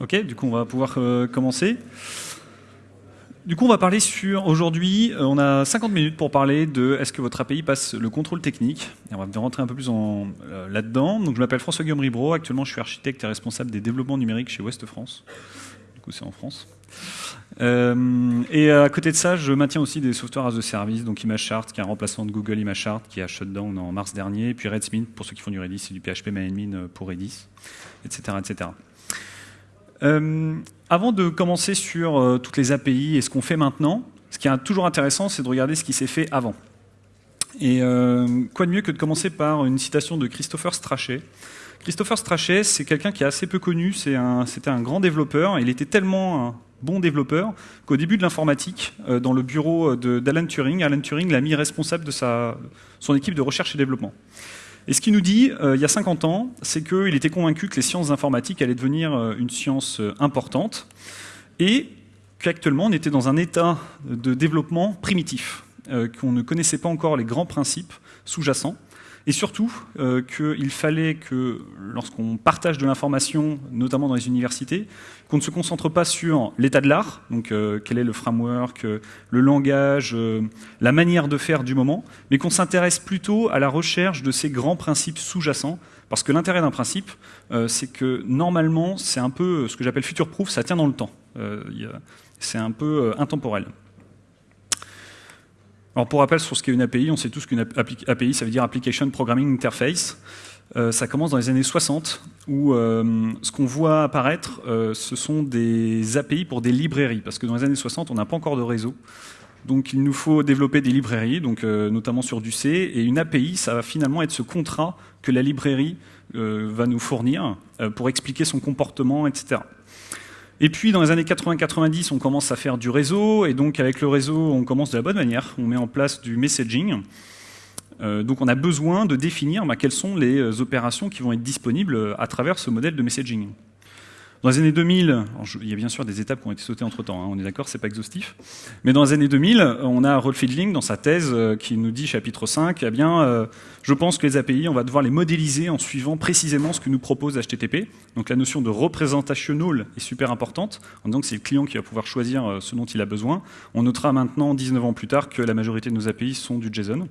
Ok, du coup on va pouvoir euh, commencer. Du coup on va parler sur, aujourd'hui, euh, on a 50 minutes pour parler de est-ce que votre API passe le contrôle technique. Et on va rentrer un peu plus euh, là-dedans. Donc je m'appelle François-Guillaume actuellement je suis architecte et responsable des développements numériques chez Ouest France. Du coup c'est en France. et à côté de ça, je maintiens aussi des softwares as a service, donc ImageChart, qui est un remplacement de Google ImageChart, qui a shutdown en mars dernier, et puis Redsmith, pour ceux qui font du Redis, c'est du PHP MyAdmin pour Redis, etc. etc. Euh, avant de commencer sur euh, toutes les API et ce qu'on fait maintenant, ce qui est toujours intéressant, c'est de regarder ce qui s'est fait avant. Et euh, quoi de mieux que de commencer par une citation de Christopher Strachey. Christopher Strachey, c'est quelqu'un qui est assez peu connu, c'était un, grand développeur, il était tellement un bon développeur qu'au début de l'informatique, dans le bureau d'Alan Turing, Alan Turing l'a mis responsable de son équipe de recherche et développement. Et ce qu'il nous dit, euh, il y a 50 ans, c'est qu'il était convaincu que les sciences informatiques allaient devenir euh, une science euh, importante, et qu'actuellement on était dans un état de développement primitif, qu'on ne connaissait pas encore les grands principes sous-jacents, et surtout euh, qu'il fallait que lorsqu'on partage de l'information, notamment dans les universités, qu'on ne se concentre pas sur l'état de l'art, donc euh, quel est le framework, euh, le langage, la manière de faire du moment, mais qu'on s'intéresse plutôt à la recherche de ces grands principes sous-jacents, parce que l'intérêt d'un principe, c'est que normalement, c'est un peu ce que j'appelle future-proof, ça tient dans le temps. c'est un peu intemporel. Alors pour rappel sur ce qu'est une API, on sait tous qu'une API, ça veut dire Application Programming Interface. Euh, ça commence dans les années 60, où euh, ce qu'on voit apparaître, euh, ce sont des API pour des librairies, parce que dans les années 60, on n'a pas encore de réseau. Donc il nous faut développer des librairies, donc, notamment sur du C, et une API, ça va finalement être ce contrat que la librairie va nous fournir pour expliquer son comportement, etc. Et puis dans les années 80-90, on commence à faire du réseau, et donc avec le réseau, on commence de la bonne manière, on met en place du messaging. Euh, donc on a besoin de définir bah, quelles sont les euh, opérations qui vont être disponibles à travers ce modèle de messaging. Dans les années 2000, il y a bien sûr des étapes qui ont été sautées entre-temps, hein, on est d'accord, c'est pas exhaustif, mais dans les années 2000, on a Rolf Fielding dans sa thèse euh, qui nous dit, chapitre 5, eh bien, euh, je pense que les API, on va devoir les modéliser en suivant précisément ce que nous propose HTTP. Donc la notion de representational est super importante, en disant que c'est le client qui va pouvoir choisir euh, ce dont il a besoin. On notera maintenant, 19 ans plus tard, que la majorité de nos API sont du JSON.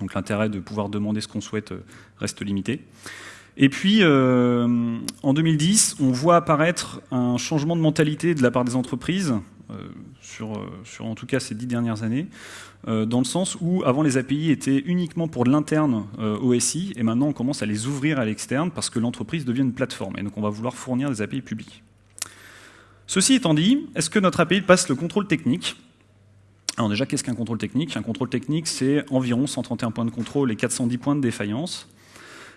Donc l'intérêt de pouvoir demander ce qu'on souhaite reste limité. Et puis, euh, en 2010, on voit apparaître un changement de mentalité de la part des entreprises, euh, sur, euh, sur, en tout cas ces dix dernières années, dans le sens où avant les API étaient uniquement pour l'interne OSI, et maintenant on commence à les ouvrir à l'externe parce que l'entreprise devient une plateforme, et donc on va vouloir fournir des API publiques. Ceci étant dit, est-ce que notre API passe le contrôle technique? Alors déjà, qu'est-ce qu'un contrôle technique? Un contrôle technique, c'est environ 131 points de contrôle et 410 points de défaillance.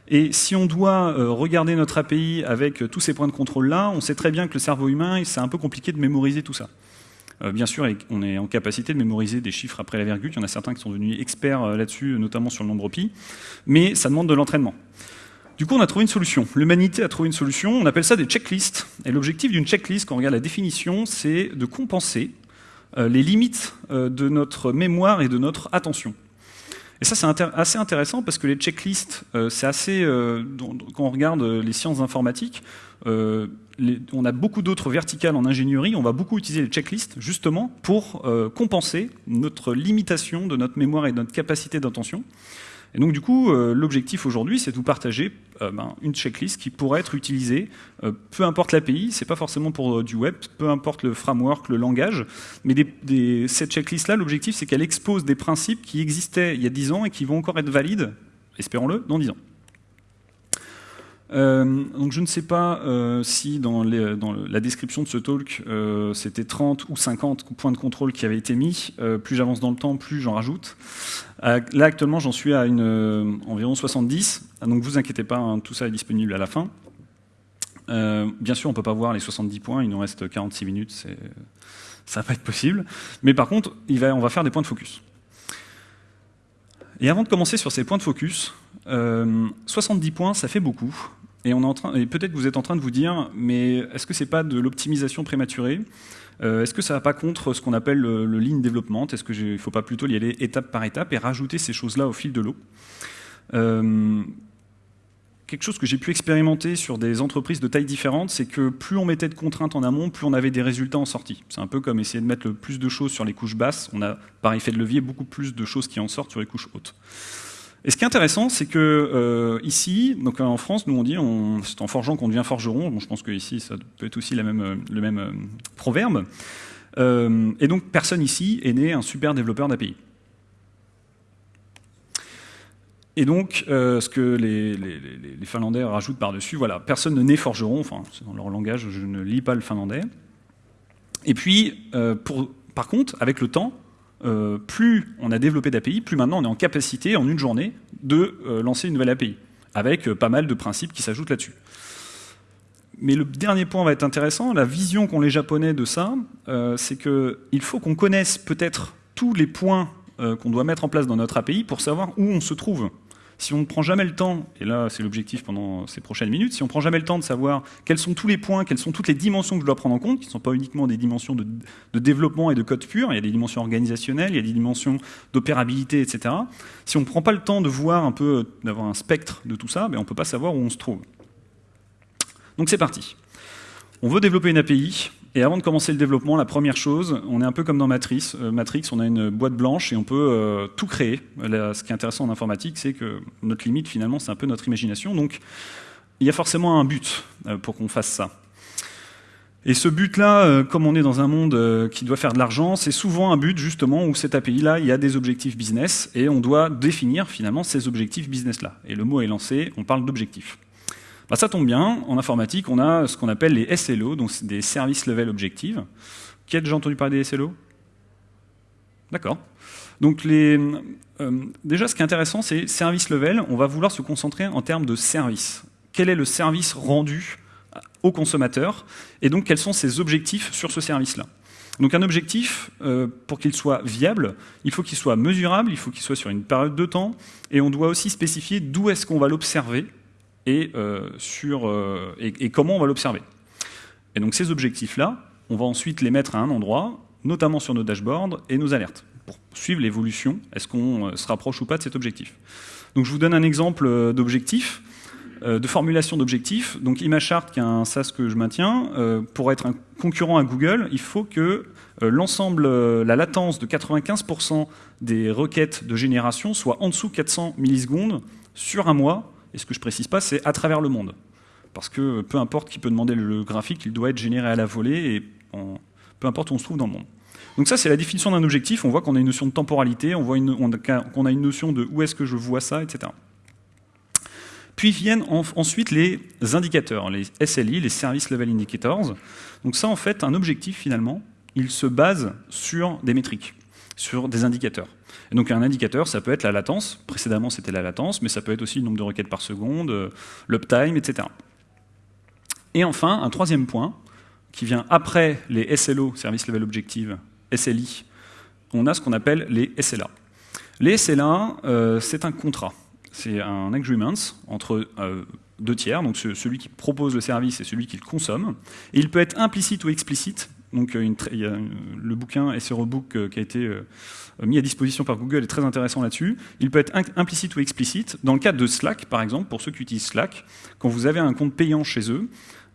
Et si on doit euh, regarder notre API avec euh, tous ces points de contrôle-là, on sait très bien que le cerveau humain, c'est un peu compliqué de mémoriser tout ça. Euh, bien sûr, on est en capacité de mémoriser des chiffres après la virgule. Il y en a certains qui sont devenus experts là-dessus, notamment sur le nombre pi. Mais ça demande de l'entraînement. Du coup, on a trouvé une solution. L'humanité a trouvé une solution. On appelle ça des checklists. Et l'objectif d'une checklist, quand on regarde la définition, c'est de compenser les limites de notre mémoire et de notre attention. Et ça, c'est assez intéressant parce que les checklists, euh, c'est assez. Euh, quand on regarde euh, les sciences informatiques, on a beaucoup d'autres verticales en ingénierie. On va beaucoup utiliser les checklists justement pour compenser notre limitation de notre mémoire et de notre capacité d'attention. Et donc du coup, euh, l'objectif aujourd'hui, c'est de vous partager euh, ben, une checklist qui pourrait être utilisée, euh, peu importe l'API, c'est pas forcément pour du web, peu importe le framework, le langage, mais cette checklist-là, l'objectif, c'est qu'elle expose des principes qui existaient il y a 10 ans et qui vont encore être valides, espérons-le, dans 10 ans. Euh, donc je ne sais pas euh, si dans, la description de ce talk, euh, c'était 30 ou 50 points de contrôle qui avaient été mis. plus j'avance dans le temps, plus j'en rajoute. là actuellement, j'en suis à environ 70. Ah, donc vous inquiétez pas, hein, tout ça est disponible à la fin. bien sûr, on ne peut pas voir les 70 points, il nous reste 46 minutes, ça va pas être possible. Mais par contre, on va faire des points de focus. Et avant de commencer sur ces points de focus, 70 points, ça fait beaucoup. Et, peut-être que vous êtes en train de vous dire, mais est-ce que c'est pas de l'optimisation prématurée? Euh, Est-ce que ça va pas contre ce qu'on appelle le, lean development? Est-ce qu'il ne faut pas plutôt y aller étape par étape et rajouter ces choses-là au fil de l'eau? Euh, quelque chose que j'ai pu expérimenter sur des entreprises de tailles différentes, c'est que plus on mettait de contraintes en amont, plus on avait des résultats en sortie. C'est un peu comme essayer de mettre le plus de choses sur les couches basses. On a, par effet de levier, beaucoup plus de choses qui en sortent sur les couches hautes. Et ce qui est intéressant, c'est que euh, ici, donc en France, nous on dit, c'est en forgeant qu'on devient forgeron. Je pense que ici, ça peut être aussi même, le même euh, proverbe. Euh, et donc, personne ici est né un super développeur d'API. Et donc, euh, ce que les, Finlandais rajoutent par-dessus, voilà, personne ne naît forgeron, enfin, c'est dans leur langage, je ne lis pas le finlandais. Et puis, euh, par contre, avec le temps, euh, plus on a développé d'API, plus maintenant on est en capacité, en une journée, de lancer une nouvelle API, avec pas mal de principes qui s'ajoutent là-dessus. Mais le dernier point va être intéressant, la vision qu'ont les Japonais de ça, c'est qu'il faut qu'on connaisse peut-être tous les points qu'on doit mettre en place dans notre API pour savoir où on se trouve. Si on ne prend jamais le temps, et là c'est l'objectif pendant ces prochaines minutes, si on ne prend jamais le temps de savoir quels sont tous les points, quelles sont toutes les dimensions que je dois prendre en compte, qui ne sont pas uniquement des dimensions de, développement et de code pur, il y a des dimensions organisationnelles, il y a des dimensions d'opérabilité, etc. Si on ne prend pas le temps de voir un peu, d'avoir un spectre de tout ça, ben on ne peut pas savoir où on se trouve. Donc c'est parti. On veut développer une API, et avant de commencer le développement, la première chose, on est un peu comme dans Matrix. Euh, Matrix, on a une boîte blanche et on peut euh, tout créer. ce qui est intéressant en informatique, c'est que notre limite, finalement, c'est un peu notre imagination. Donc, il y a forcément un but euh, pour qu'on fasse ça. Et ce but-là, comme on est dans un monde qui doit faire de l'argent, c'est souvent un but justement où cette API-là, il y a des objectifs business et on doit définir finalement ces objectifs business-là. Et le mot est lancé, on parle d'objectifs. Bah, ça tombe bien, en informatique, on a ce qu'on appelle les SLO, donc des Service Level Objectives. Qui a déjà entendu parler des SLO D'accord. Donc les, euh, déjà, ce qui est intéressant, c'est service level, on va vouloir se concentrer en termes de service. Quel est le service rendu au consommateur Et donc, quels sont ses objectifs sur ce service-là? Donc un objectif, euh, pour qu'il soit viable, il faut qu'il soit mesurable, il faut qu'il soit sur une période de temps, et on doit aussi spécifier d'où est-ce qu'on va l'observer, et, euh, sur, euh, et, comment on va l'observer. Et donc ces objectifs-là, on va ensuite les mettre à un endroit, notamment sur nos dashboards et nos alertes, pour suivre l'évolution, est-ce qu'on euh, se rapproche ou pas de cet objectif? Donc je vous donne un exemple d'objectif, de formulation d'objectif. Donc ImageChart, qui est un SaaS que je maintiens, pour être un concurrent à Google, il faut que l'ensemble, la latence de 95% des requêtes de génération soit en dessous de 400 millisecondes sur un mois et ce que je précise pas, c'est à travers le monde. Parce que peu importe qui peut demander le graphique, il doit être généré à la volée, et peu importe où on se trouve dans le monde. Donc ça, c'est la définition d'un objectif. On voit qu'on a une notion de temporalité, on voit qu'on a une notion de où est-ce que je vois ça, etc. Puis viennent ensuite les indicateurs, les SLI, les Service Level Indicators. Donc ça, en fait, un objectif, finalement, il se base sur des métriques, sur des indicateurs. Et donc un indicateur, ça peut être la latence, précédemment c'était la latence, mais ça peut être aussi le nombre de requêtes par seconde, euh, l'uptime, etc. Et enfin, un troisième point, qui vient après les SLO, Service Level Objective, SLI, on a ce qu'on appelle les SLA. Les SLA, euh, c'est un contrat, c'est un agreement entre euh, deux tiers, donc celui qui propose le service et celui qui le consomme. Il peut être implicite ou explicite, donc y a le bouquin SRO Book qui a été euh, mis à disposition par Google est très intéressant là-dessus. Il peut être implicite ou explicite. Dans le cadre de Slack, par exemple, pour ceux qui utilisent Slack, quand vous avez un compte payant chez eux,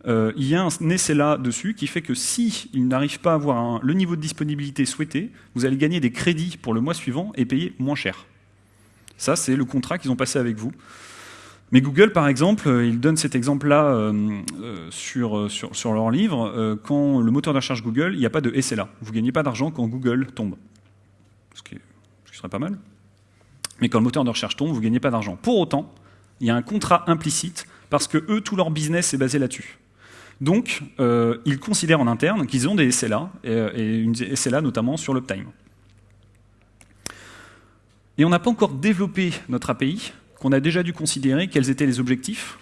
euh, il y a un SLA dessus qui fait que si n'arrivent pas à avoir le niveau de disponibilité souhaité, vous allez gagner des crédits pour le mois suivant et payer moins cher. Ça, c'est le contrat qu'ils ont passé avec vous. Mais Google, par exemple, euh, il donne cet exemple-là sur, sur, sur, leur livre. quand le moteur de recherche Google, il n'y a pas de SLA. Vous ne gagnez pas d'argent quand Google tombe ce qui, serait pas mal. Mais quand le moteur de recherche tombe, vous ne gagnez pas d'argent. Pour autant, il y a un contrat implicite parce que eux, tout leur business est basé là-dessus. Donc, euh, ils considèrent en interne qu'ils ont des SLA, et, une SLA notamment sur l'uptime. Et on n'a pas encore développé notre API, qu'on a déjà dû considérer quels étaient les objectifs,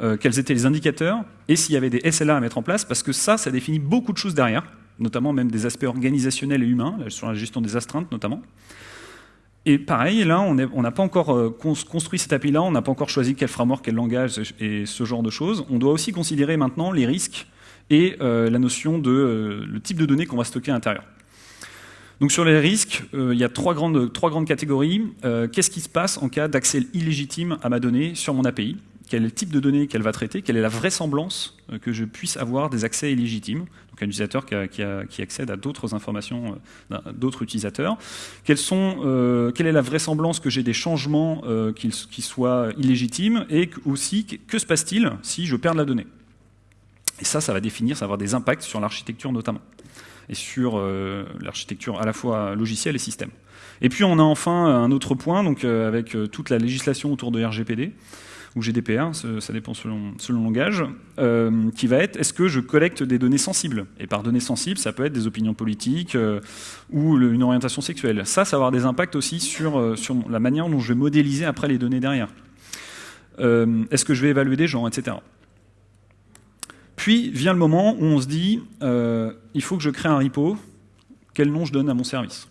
euh, quels étaient les indicateurs, et s'il y avait des SLA à mettre en place, parce que ça, ça définit beaucoup de choses derrière notamment même des aspects organisationnels et humains, sur la gestion des astreintes notamment. Et pareil, là, on n'a pas encore euh, construit cette API-là, on n'a pas encore choisi quel framework, quel langage et ce genre de choses. On doit aussi considérer maintenant les risques et euh, la notion de le type de données qu'on va stocker à l'intérieur. Donc sur les risques, il y a trois grandes, trois grandes catégories. Qu'est-ce qui se passe en cas d'accès illégitime à ma donnée sur mon API quel type de données qu'elle va traiter, quelle est la vraisemblance que je puisse avoir des accès illégitimes, donc un utilisateur qui, accède à d'autres informations d'autres utilisateurs, quelle est la vraisemblance que j'ai des changements qui, soient illégitimes, et aussi que se passe-t-il si je perds la donnée? Et ça, ça va définir, ça va avoir des impacts sur l'architecture notamment, et sur l'architecture à la fois logicielle et système. Et puis on a enfin un autre point, donc euh, avec euh, toute la législation autour de RGPD, ou GDPR, ça dépend selon, le langage, euh, qui va être est-ce que je collecte des données sensibles? Et par données sensibles, ça peut être des opinions politiques ou une orientation sexuelle. Ça, ça va avoir des impacts aussi sur, sur la manière dont je vais modéliser après les données derrière. est-ce que je vais évaluer des gens, etc. Puis vient le moment où on se dit il faut que je crée un repo, quel nom je donne à mon service?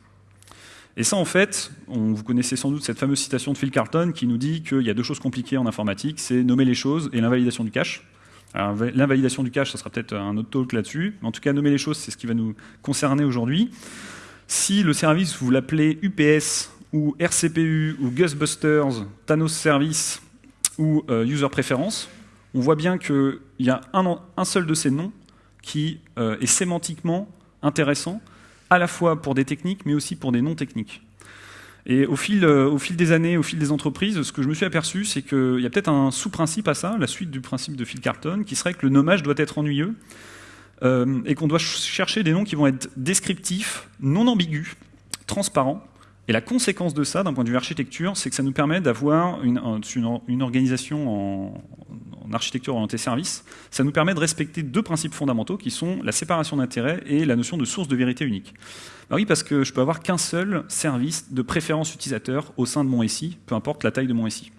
Et ça, en fait, vous connaissez sans doute cette fameuse citation de Phil Carlton qui nous dit qu'il y a deux choses compliquées en informatique, c'est nommer les choses et l'invalidation du cache. L'invalidation du cache, ça sera peut-être un autre talk là-dessus, mais en tout cas, nommer les choses, c'est ce qui va nous concerner aujourd'hui. Si le service, vous l'appelez UPS ou RCPU ou Ghostbusters, Thanos Service ou euh, User Preference, on voit bien qu'il y a un, seul de ces noms qui euh, est sémantiquement intéressant, à la fois pour des techniques, mais aussi pour des non-techniques. Et au fil, euh, au fil des années, au fil des entreprises, ce que je me suis aperçu, c'est qu'il y a peut-être un sous-principe à ça, la suite du principe de Phil Carton, qui serait que le nommage doit être ennuyeux, euh, et qu'on doit chercher des noms qui vont être descriptifs, non ambigus, transparents, et la conséquence de ça, d'un point de vue architecture, c'est que ça nous permet d'avoir une, organisation en, architecture orientée service. Ça nous permet de respecter deux principes fondamentaux qui sont la séparation d'intérêts et la notion de source de vérité unique. Bah oui, parce que je peux avoir qu'un seul service de préférence utilisateur au sein de mon SI, peu importe la taille de mon SI.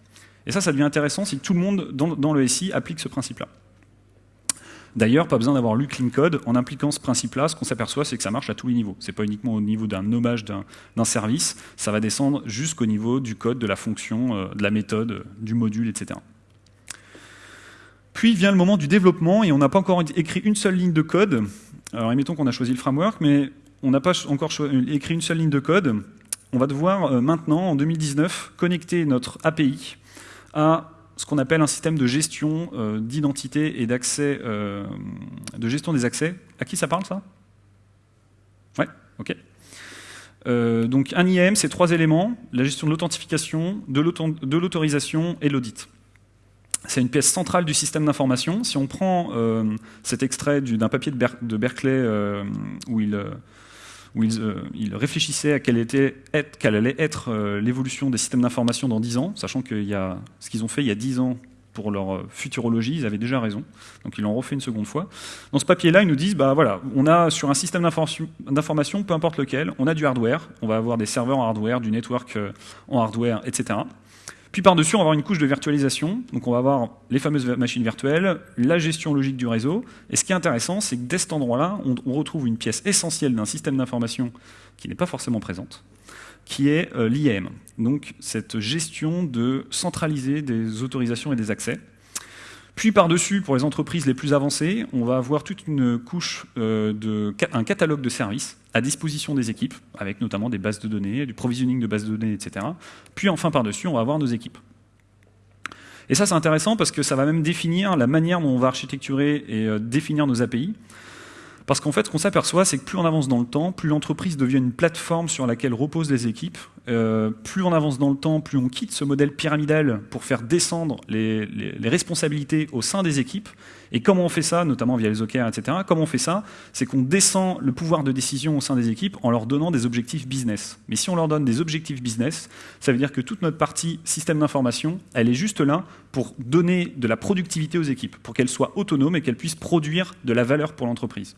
Et ça, ça devient intéressant si tout le monde dans, dans le SI applique ce principe-là. D'ailleurs, pas besoin d'avoir lu Clean Code. En impliquant ce principe-là, ce qu'on s'aperçoit, c'est que ça marche à tous les niveaux. Ce n'est pas uniquement au niveau d'un nommage d'un service, ça va descendre jusqu'au niveau du code, de la fonction, euh, de la méthode, du module, etc. Puis vient le moment du développement, et on n'a pas encore écrit une seule ligne de code. Alors, admettons qu'on a choisi le framework, mais on n'a pas encore écrit une seule ligne de code. On va devoir euh, maintenant, en 2019, connecter notre API à ce qu'on appelle un système de gestion euh, d'identité et d'accès, euh, de gestion des accès. À qui ça parle ça? Ouais, ok. Euh, donc un IAM, c'est trois éléments, la gestion de l'authentification, de l'autorisation et l'audit. C'est une pièce centrale du système d'information. Si on prend cet extrait d'un papier de, Berkeley où il où euh, il, réfléchissait à quelle, était, quelle allait être euh, l'évolution des systèmes d'information dans 10 ans, sachant que y a, ce qu'ils ont fait il y a 10 ans pour leur euh, futurologie, ils avaient déjà raison, donc ils l'ont refait une seconde fois. Dans ce papier-là, ils nous disent, bah voilà, on a sur un système d'information, peu importe lequel, on a du hardware, on va avoir des serveurs en hardware, du network en hardware, etc. Puis par-dessus, on va avoir une couche de virtualisation. Donc on va avoir les fameuses machines virtuelles, la gestion logique du réseau. Et ce qui est intéressant, c'est que dès cet endroit-là, on, retrouve une pièce essentielle d'un système d'information qui n'est pas forcément présente, qui est euh, l'IAM. Donc cette gestion de centraliser des autorisations et des accès. Puis par-dessus, pour les entreprises les plus avancées, on va avoir toute une couche, euh, de, un catalogue de services à disposition des équipes, avec notamment des bases de données, du provisioning de bases de données, etc. Puis enfin par-dessus, on va avoir nos équipes. Et ça c'est intéressant parce que ça va même définir la manière dont on va architecturer et euh, définir nos API. Parce qu'en fait, ce qu'on s'aperçoit, c'est que plus on avance dans le temps, plus l'entreprise devient une plateforme sur laquelle reposent les équipes. Euh, plus on avance dans le temps, plus on quitte ce modèle pyramidal pour faire descendre les, responsabilités au sein des équipes. Et comment on fait ça, notamment via les OKR, etc. Comment on fait ça C'est qu'on descend le pouvoir de décision au sein des équipes en leur donnant des objectifs business. Mais si on leur donne des objectifs business, ça veut dire que toute notre partie système d'information, elle est juste là pour donner de la productivité aux équipes, pour qu'elles soient autonomes et qu'elles puissent produire de la valeur pour l'entreprise.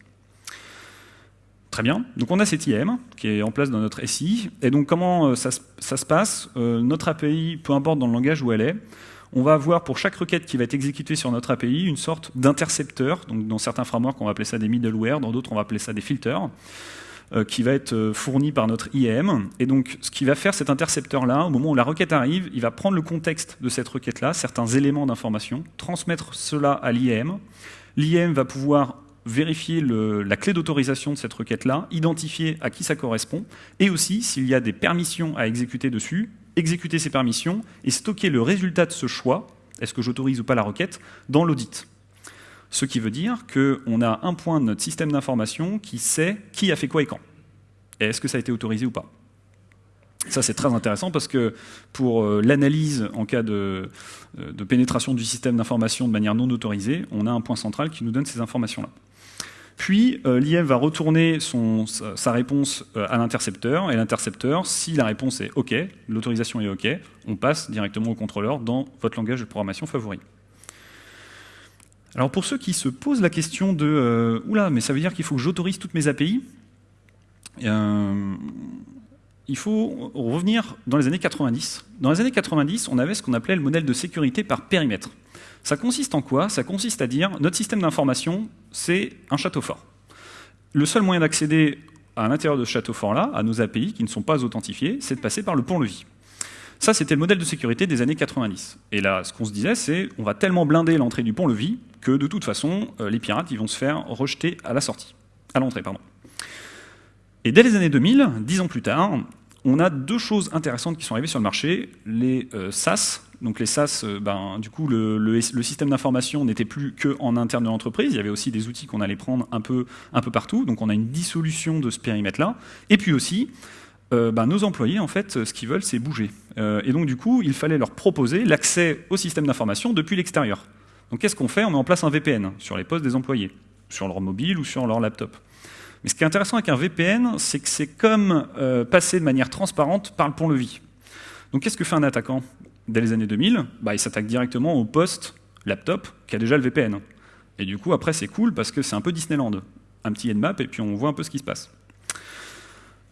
Très bien. Donc on a cette IAM qui est en place dans notre SI. Et donc comment euh, ça, se passe? Euh, Notre API, peu importe dans le langage où elle est, on va avoir pour chaque requête qui va être exécutée sur notre API une sorte d'intercepteur. Dans certains frameworks, on va appeler ça des middleware, dans d'autres, on va appeler ça des filters, euh, qui va être fourni par notre IAM. Et donc ce qui va faire cet intercepteur-là, au moment où la requête arrive, il va prendre le contexte de cette requête-là, certains éléments d'information, transmettre cela à l'IAM. L'IAM va pouvoir vérifier la clé d'autorisation de cette requête-là, identifier à qui ça correspond, et aussi, s'il y a des permissions à exécuter dessus, exécuter ces permissions et stocker le résultat de ce choix, est-ce que j'autorise ou pas la requête, dans l'audit. Ce qui veut dire qu'on a un point de notre système d'information qui sait qui a fait quoi et quand. Est-ce que ça a été autorisé ou pas? Ça, c'est très intéressant parce que pour euh, l'analyse en cas de, euh, de, pénétration du système d'information de manière non autorisée, on a un point central qui nous donne ces informations-là. Puis, euh, l'IM va retourner sa réponse à l'intercepteur, et l'intercepteur, si la réponse est OK, l'autorisation est OK, on passe directement au contrôleur dans votre langage de programmation favori. Alors pour ceux qui se posent la question de Oula, mais ça veut dire qu'il faut que j'autorise toutes mes API il faut revenir dans les années 90. Dans les années 90, on avait ce qu'on appelait le modèle de sécurité par périmètre. Ça consiste en quoi? Ça consiste à dire, notre système d'information, c'est un château fort. Le seul moyen d'accéder à l'intérieur de ce château fort-là, à nos API qui ne sont pas authentifiés, c'est de passer par le pont-levis. Ça, c'était le modèle de sécurité des années 90. Et là, ce qu'on se disait, c'est on va tellement blinder l'entrée du pont-levis que de toute façon, euh, les pirates ils vont se faire rejeter à la sortie, à l'entrée, pardon. Et dès les années 2000, dix ans plus tard, on a deux choses intéressantes qui sont arrivées sur le marché. Les euh, SaaS, donc les SaaS, euh, ben, du coup, le, système d'information n'était plus que en interne de l'entreprise. Il y avait aussi des outils qu'on allait prendre un peu, partout. Donc on a une dissolution de ce périmètre-là. Et puis aussi, euh, ben, nos employés, en fait, ce qu'ils veulent, c'est bouger. et donc du coup, il fallait leur proposer l'accès au système d'information depuis l'extérieur. Donc qu'est-ce qu'on fait? On met en place un VPN sur les postes des employés, sur leur mobile ou sur leur laptop. Mais ce qui est intéressant avec un VPN, c'est que c'est comme euh, passer de manière transparente par le pont-levis. Donc qu'est-ce que fait un attaquant? Dès les années 2000, bah, il s'attaque directement au poste laptop qui a déjà le VPN. Et du coup, après, c'est cool parce que c'est un peu Disneyland. Un petit Nmap et puis on voit un peu ce qui se passe.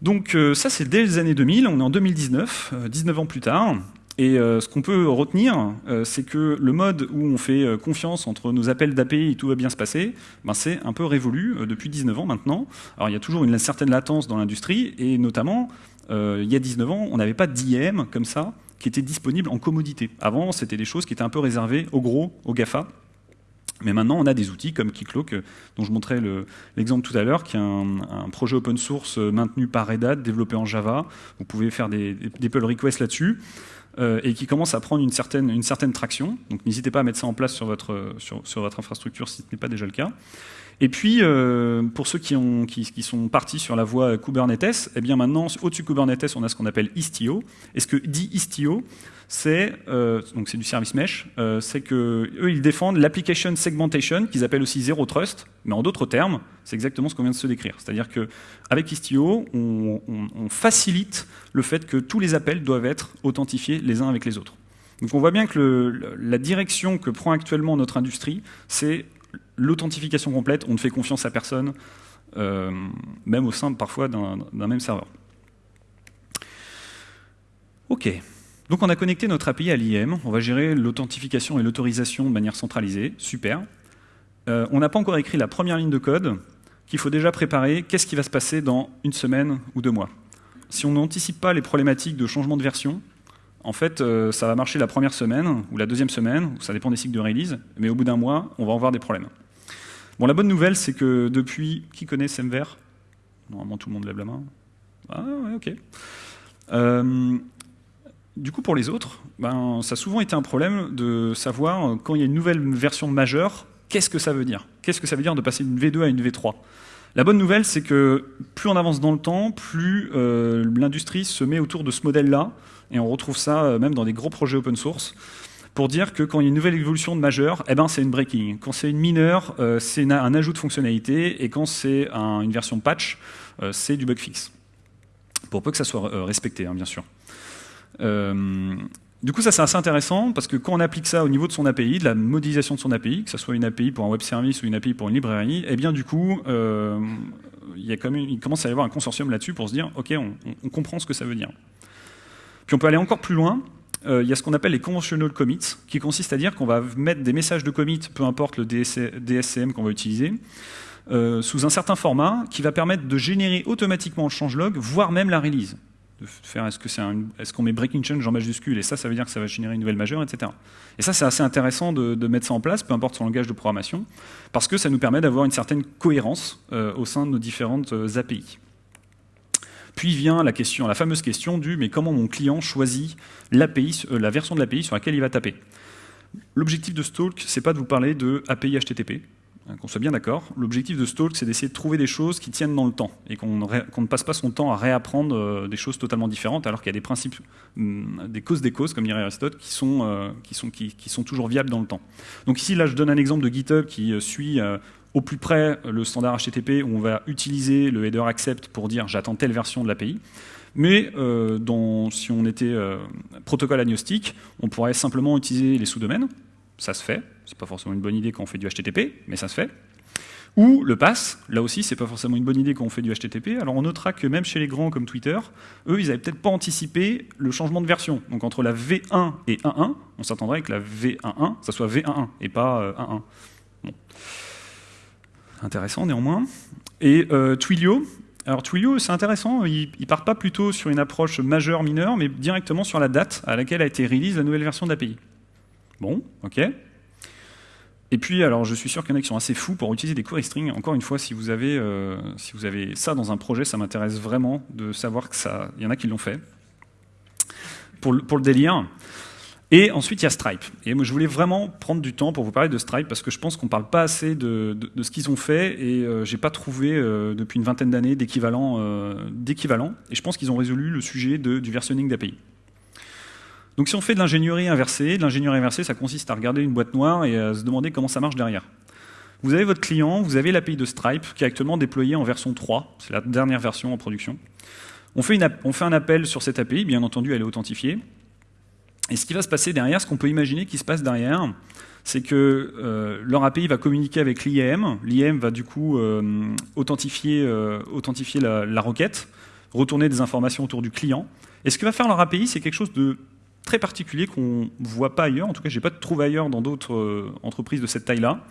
Donc euh, ça, c'est dès les années 2000, on est en 2019, 19 euh, ans plus tard, et euh, ce qu'on peut retenir, c'est que le mode où on fait confiance entre nos appels d'API et tout va bien se passer, ben c'est un peu révolu depuis 19 ans maintenant. Alors il y a toujours une certaine latence dans l'industrie, et notamment, il y a 19 ans, on n'avait pas d'IM comme ça, qui était disponible en commodité. Avant, c'était des choses qui étaient un peu réservées aux gros, aux GAFA. Mais maintenant, on a des outils comme Keycloak, dont je montrais l'exemple tout à l'heure, qui est un, projet open source maintenu par Red Hat, développé en Java. Vous pouvez faire des, pull requests là-dessus. Euh, et qui commence à prendre une certaine, traction. Donc n'hésitez pas à mettre ça en place sur votre infrastructure si ce n'est pas déjà le cas. Et puis, euh, pour ceux qui, ont, sont partis sur la voie Kubernetes, eh bien maintenant, au-dessus de Kubernetes, on a ce qu'on appelle Istio. Et ce que dit Istio, c'est euh, du service mesh, euh, c'est que eux ils défendent l'application segmentation qu'ils appellent aussi zero trust, mais en d'autres termes, c'est exactement ce qu'on vient de se décrire. C'est-à-dire que avec Istio, on, facilite le fait que tous les appels doivent être authentifiés les uns avec les autres. Donc on voit bien que la direction que prend actuellement notre industrie, c'est l'authentification complète. On ne fait confiance à personne, euh, même au sein parfois d'un même serveur. Ok. Donc on a connecté notre API à l'IM, on va gérer l'authentification et l'autorisation de manière centralisée, super. Euh, on n'a pas encore écrit la première ligne de code qu'il faut déjà préparer, qu'est-ce qui va se passer dans une semaine ou deux mois? Si on n'anticipe pas les problématiques de changement de version, en fait, euh, ça va marcher la première semaine ou la deuxième semaine, ça dépend des cycles de release, mais au bout d'un mois, on va avoir des problèmes. Bon, la bonne nouvelle, c'est que depuis... Qui connaît SEMVer Normalement, tout le monde lève la main. Ah, ok. Euh, du coup, pour les autres, ben, ça a souvent été un problème de savoir, quand il y a une nouvelle version majeure, qu'est-ce que ça veut dire? Qu'est-ce que ça veut dire de passer d'une V2 à une V3 La bonne nouvelle, c'est que plus on avance dans le temps, plus euh, l'industrie se met autour de ce modèle-là, et on retrouve ça euh, même dans des gros projets open source, pour dire que quand il y a une nouvelle évolution de majeure, eh ben, c'est une breaking. Quand c'est une mineure, euh, c'est un ajout de fonctionnalité, et quand c'est une version patch, c'est du bug fix. Pour peu que ça soit respecté, hein, bien sûr. Euh, du coup, ça c'est assez intéressant parce que quand on applique ça au niveau de son API, de la modélisation de son API, que ce soit une API pour un web service ou une API pour une librairie, eh bien du coup, euh, il commence à y avoir un consortium là-dessus pour se dire, ok, on, comprend ce que ça veut dire. Puis on peut aller encore plus loin. Euh, il y a ce qu'on appelle les conventional commits, qui consiste à dire qu'on va mettre des messages de commit, peu importe le DSCM qu'on va utiliser, sous un certain format qui va permettre de générer automatiquement le changelog, voire même la release faire est-ce qu'on met breaking change en majuscule et ça, ça veut dire que ça va générer une nouvelle majeure, etc. Et ça, c'est assez intéressant de, mettre ça en place, peu importe son langage de programmation, parce que ça nous permet d'avoir une certaine cohérence euh, au sein de nos différentes euh, API. Puis vient la question, la fameuse question du mais comment mon client choisit euh, la version de l'API sur laquelle il va taper? L'objectif de Stalk, c'est pas de vous parler de API HTTP, hein, qu'on soit bien d'accord. L'objectif de Stalk, c'est d'essayer de trouver des choses qui tiennent dans le temps et qu'on ne passe pas son temps à réapprendre euh, des choses totalement différentes, alors qu'il y a des principes, hum, des causes des causes, comme dirait Aristote, qui sont, euh, qui, sont, qui, sont toujours viables dans le temps. Donc ici, là, je donne un exemple de GitHub qui suit au plus près le standard HTTP où on va utiliser le header accept pour dire j'attends telle version de l'API. Mais euh, si on était euh, protocole agnostique, on pourrait simplement utiliser les sous-domaines. Ça se fait. C'est pas forcément une bonne idée quand on fait du HTTP, mais ça se fait. Ou le pass, là aussi, c'est pas forcément une bonne idée quand on fait du HTTP. Alors on notera que même chez les grands comme Twitter, eux, ils n'avaient peut-être pas anticipé le changement de version. Donc entre la V1 et 1.1, on s'attendrait que la V11, ça soit V11 et pas 1.1. Euh, Intéressant néanmoins. Et Twilio, alors Twilio, c'est intéressant, il ne part pas plutôt sur une approche majeure, mineure, mais directement sur la date à laquelle a été release la nouvelle version de l'API. Bon, ok. Et puis, alors, je suis sûr qu'il y en a qui sont assez fous pour utiliser des query strings. Encore une fois, si vous avez, euh, si vous avez ça dans un projet, ça m'intéresse vraiment de savoir que ça, il y en a qui l'ont fait. Pour pour le délire, et ensuite, il y a Stripe. Et moi, je voulais vraiment prendre du temps pour vous parler de Stripe parce que je pense qu'on ne parle pas assez de, ce qu'ils ont fait et euh, je n'ai pas trouvé euh, depuis une vingtaine d'années euh, d'équivalent. et je pense qu'ils ont résolu le sujet du versionning d'API. Donc si on fait de l'ingénierie inversée, de l'ingénierie inversée, ça consiste à regarder une boîte noire et à se demander comment ça marche derrière. Vous avez votre client, vous avez l'API de Stripe qui est actuellement déployée en version 3, c'est la dernière version en production. On fait un appel sur cette API, bien entendu elle est authentifiée, et ce qui va se passer derrière, ce qu'on peut imaginer qui se passe derrière, c'est que euh, leur API va communiquer avec l'IAM. L'IAM va du coup euh, authentifier, euh, la, requête, retourner des informations autour du client. Et ce que va faire leur API, c'est quelque chose de très particulier qu'on ne voit pas ailleurs, en tout cas je n'ai pas trouvé ailleurs dans d'autres entreprises de cette taille-là,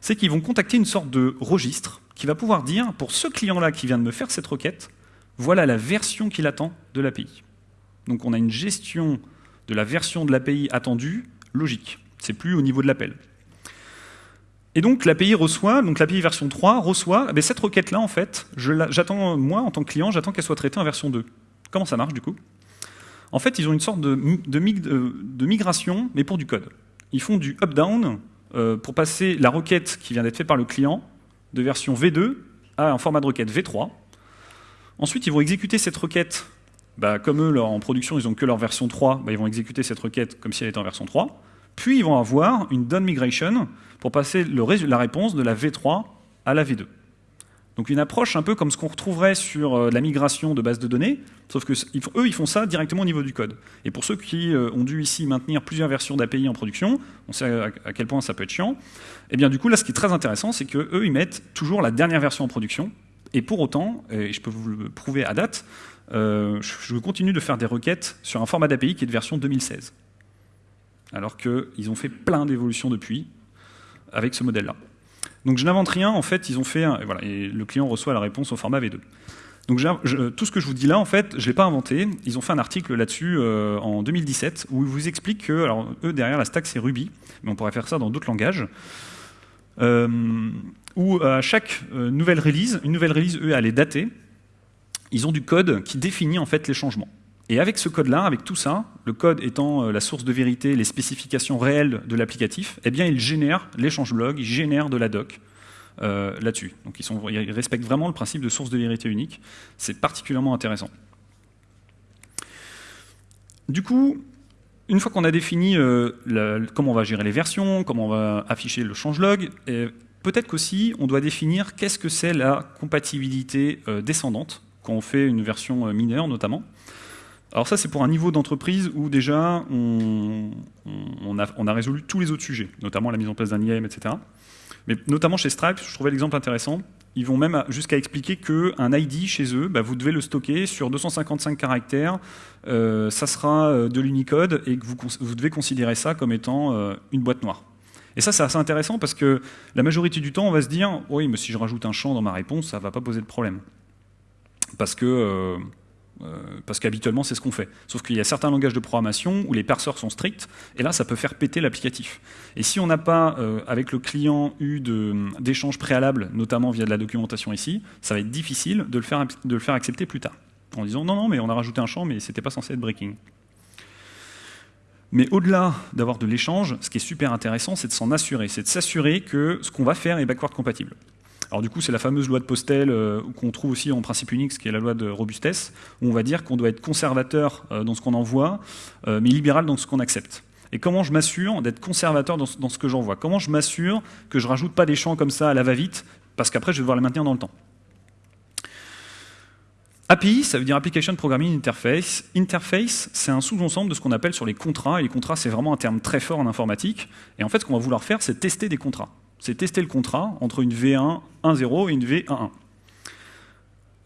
c'est qu'ils vont contacter une sorte de registre qui va pouvoir dire, pour ce client-là qui vient de me faire cette requête, voilà la version qu'il attend de l'API. Donc on a une gestion de la version de l'API attendue logique. C'est plus au niveau de l'appel. Et donc l'API reçoit, donc l'API version 3 reçoit, eh cette requête-là, en fait, j'attends, moi, en tant que client, j'attends qu'elle soit traitée en version 2. Comment ça marche, du coup? En fait, ils ont une sorte de, de, migration, mais pour du code. Ils font du up-down euh, pour passer la requête qui vient d'être faite par le client de version V2 à un format de requête V3. Ensuite, ils vont exécuter cette requête bah, comme eux, en production, ils n'ont que leur version 3, bah, ils vont exécuter cette requête comme si elle était en version 3. Puis ils vont avoir une done migration pour passer la réponse de la V3 à la V2. Donc une approche un peu comme ce qu'on retrouverait sur euh, la migration de base de données, sauf que eux, ils font ça directement au niveau du code. Et pour ceux qui euh, ont dû ici maintenir plusieurs versions d'API en production, on sait à quel point ça peut être chiant, et eh bien du coup là ce qui est très intéressant, c'est qu'eux ils mettent toujours la dernière version en production, et pour autant, et je peux vous le prouver à date, euh, je continue de faire des requêtes sur un format d'API qui est de version 2016. Alors qu'ils ont fait plein d'évolutions depuis avec ce modèle-là. Donc je n'invente rien, en fait, ils ont fait, et, voilà, et le client reçoit la réponse au format V2. Donc tout ce que je vous dis là, en fait, je ne l'ai pas inventé. Ils ont fait un article là-dessus euh, en 2017 où ils vous expliquent que, alors eux derrière la stack c'est Ruby, mais on pourrait faire ça dans d'autres langages. Euh, où à chaque nouvelle release, une nouvelle release, eux, elle est datée, ils ont du code qui définit en fait les changements. Et avec ce code-là, avec tout ça, le code étant euh, la source de vérité, les spécifications réelles de l'applicatif, eh bien, ils génèrent les change-logs, ils génèrent de la doc euh, là-dessus. Donc ils, respectent vraiment le principe de source de vérité unique. C'est particulièrement intéressant. Du coup, une fois qu'on a défini euh, comment on va gérer les versions, comment on va afficher le change-log, peut-être qu'aussi on doit définir qu'est-ce que c'est la compatibilité descendante quand on fait une version euh, mineure notamment. Alors ça, c'est pour un niveau d'entreprise où déjà on, a, résolu tous les autres sujets, notamment la mise en place d'un IAM, etc. Mais notamment chez Stripe, je trouvais l'exemple intéressant. Ils vont même jusqu'à expliquer qu'un ID chez eux, bah, vous devez le stocker sur 255 caractères, euh, ça sera euh, de l'Unicode et que vous, devez considérer ça comme étant une boîte noire. Et ça, c'est assez intéressant parce que la majorité du temps, on va se dire « Oui, mais si je rajoute un champ dans ma réponse, ça ne va pas poser de problème. » parce que euh, euh, parce qu'habituellement c'est ce qu'on fait. Sauf qu'il y a certains langages de programmation où les parseurs sont stricts, et là ça peut faire péter l'applicatif. Et si on n'a pas, euh, avec le client, eu d'échanges préalables, notamment via de la documentation ici, ça va être difficile de le faire, accepter plus tard. En disant non, non, mais on a rajouté un champ, mais c'était pas censé être breaking. Mais au-delà d'avoir de l'échange, ce qui est super intéressant, c'est de s'en assurer, c'est de s'assurer que ce qu'on va faire est backward compatible. Alors du coup, c'est la fameuse loi de Postel euh, qu'on trouve aussi en principe Unix, qui est la loi de robustesse, où on va dire qu'on doit être conservateur euh, dans ce qu'on envoie, euh, mais libéral dans ce qu'on accepte. Et comment je m'assure d'être conservateur dans ce, que j'envoie? Comment je m'assure que je rajoute pas des champs comme ça à la va-vite, parce qu'après je vais devoir les maintenir dans le temps API, ça veut dire Application Programming Interface. Interface, c'est un sous-ensemble de ce qu'on appelle sur les contrats, et les contrats, c'est vraiment un terme très fort en informatique. Et en fait, ce qu'on va vouloir faire, c'est tester des contrats. C'est tester le contrat entre une V1 1.0 et une V1.1.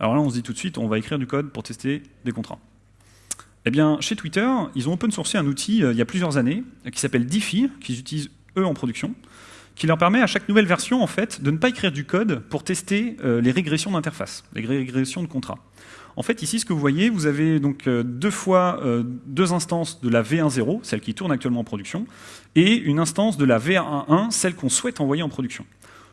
Alors là, on se dit tout de suite, on va écrire du code pour tester des contrats. Eh bien, chez Twitter, ils ont open sourcé un outil euh, il y a plusieurs années qui s'appelle Diffie, qu'ils utilisent eux en production, qui leur permet à chaque nouvelle version en fait de ne pas écrire du code pour tester euh, les régressions d'interface, les régressions de contrat. En fait, ici, ce que vous voyez, vous avez donc euh, deux fois euh, deux instances de la V1.0, celle qui tourne actuellement en production, et une instance de la V1.1, celle qu'on souhaite envoyer en production.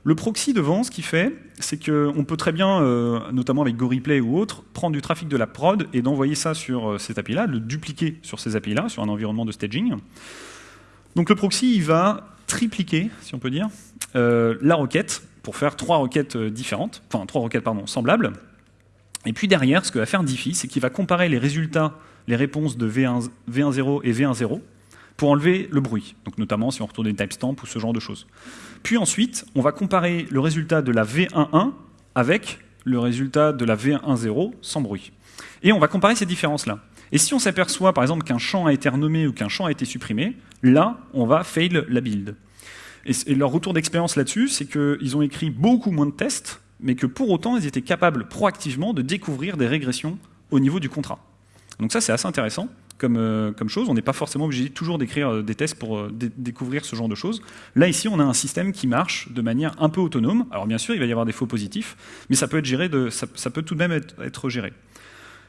Le proxy devant, ce qu'il fait, c'est qu'on peut très bien, euh, notamment avec GoReplay ou autre, prendre du trafic de la prod et d'envoyer ça sur cette API-là, le dupliquer sur ces API-là, sur un environnement de staging. Donc le proxy, il va tripliquer, si on peut dire, la requête pour faire trois requêtes différentes, enfin trois requêtes pardon, semblables, et puis derrière, ce que va faire Diffie, c'est qu'il va comparer les résultats, les réponses de V1, 0 et V1.0 pour enlever le bruit, donc notamment si on retourne des timestamps ou ce genre de choses. Puis ensuite, on va comparer le résultat de la V1.1 avec le résultat de la V1.0 sans bruit. Et on va comparer ces différences-là. Et si on s'aperçoit par exemple qu'un champ a été renommé ou qu'un champ a été supprimé, là, on va fail la build. Et, leur retour d'expérience là-dessus, c'est qu'ils ont écrit beaucoup moins de tests, mais que pour autant, ils étaient capables proactivement de découvrir des régressions au niveau du contrat. Donc ça, c'est assez intéressant comme, euh, chose. On n'est pas forcément obligé toujours d'écrire euh, des tests pour euh, découvrir ce genre de choses. Là, ici, on a un système qui marche de manière un peu autonome. Alors bien sûr, il va y avoir des faux positifs, mais ça peut, être géré ça, peut tout de même être, géré.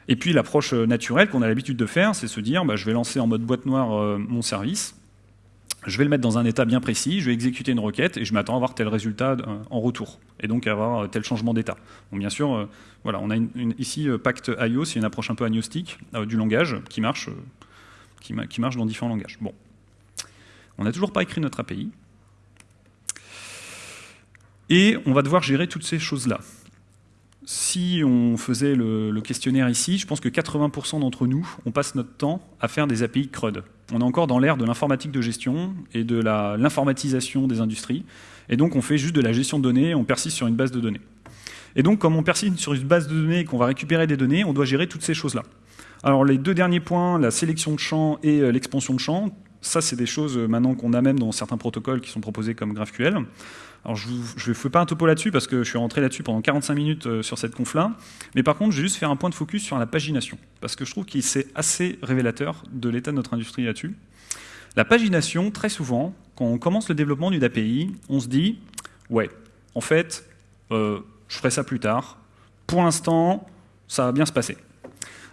Et puis l'approche naturelle qu'on a l'habitude de faire, c'est se dire, bah, je vais lancer en mode boîte noire mon service, je vais le mettre dans un état bien précis, je vais exécuter une requête et je m'attends à avoir tel résultat euh, en retour, et donc à avoir euh, tel changement d'état. bien sûr, euh, voilà, on a ici Pact IO, c'est une approche un peu agnostique du langage qui marche, qui, marche dans différents langages. Bon, on n'a toujours pas écrit notre API, et on va devoir gérer toutes ces choses-là si on faisait le, questionnaire ici, je pense que 80% d'entre nous, on passe notre temps à faire des API CRUD. On est encore dans l'ère de l'informatique de gestion et de l'informatisation des industries. Et donc on fait juste de la gestion de données, on persiste sur une base de données. Et donc comme on persiste sur une base de données et qu'on va récupérer des données, on doit gérer toutes ces choses-là. Alors les deux derniers points, la sélection de champs et euh, l'expansion de champs, ça c'est des choses euh, maintenant qu'on a même dans certains protocoles qui sont proposés comme GraphQL. Alors je ne fais pas un topo là-dessus parce que je suis rentré là-dessus pendant 45 minutes euh, sur cette conf-là, mais par contre je vais juste faire un point de focus sur la pagination, parce que je trouve que c'est assez révélateur de l'état de notre industrie là-dessus. La pagination, très souvent, quand on commence le développement d'une API, on se dit « ouais, en fait, euh, je ferai ça plus tard, pour l'instant, ça va bien se passer ».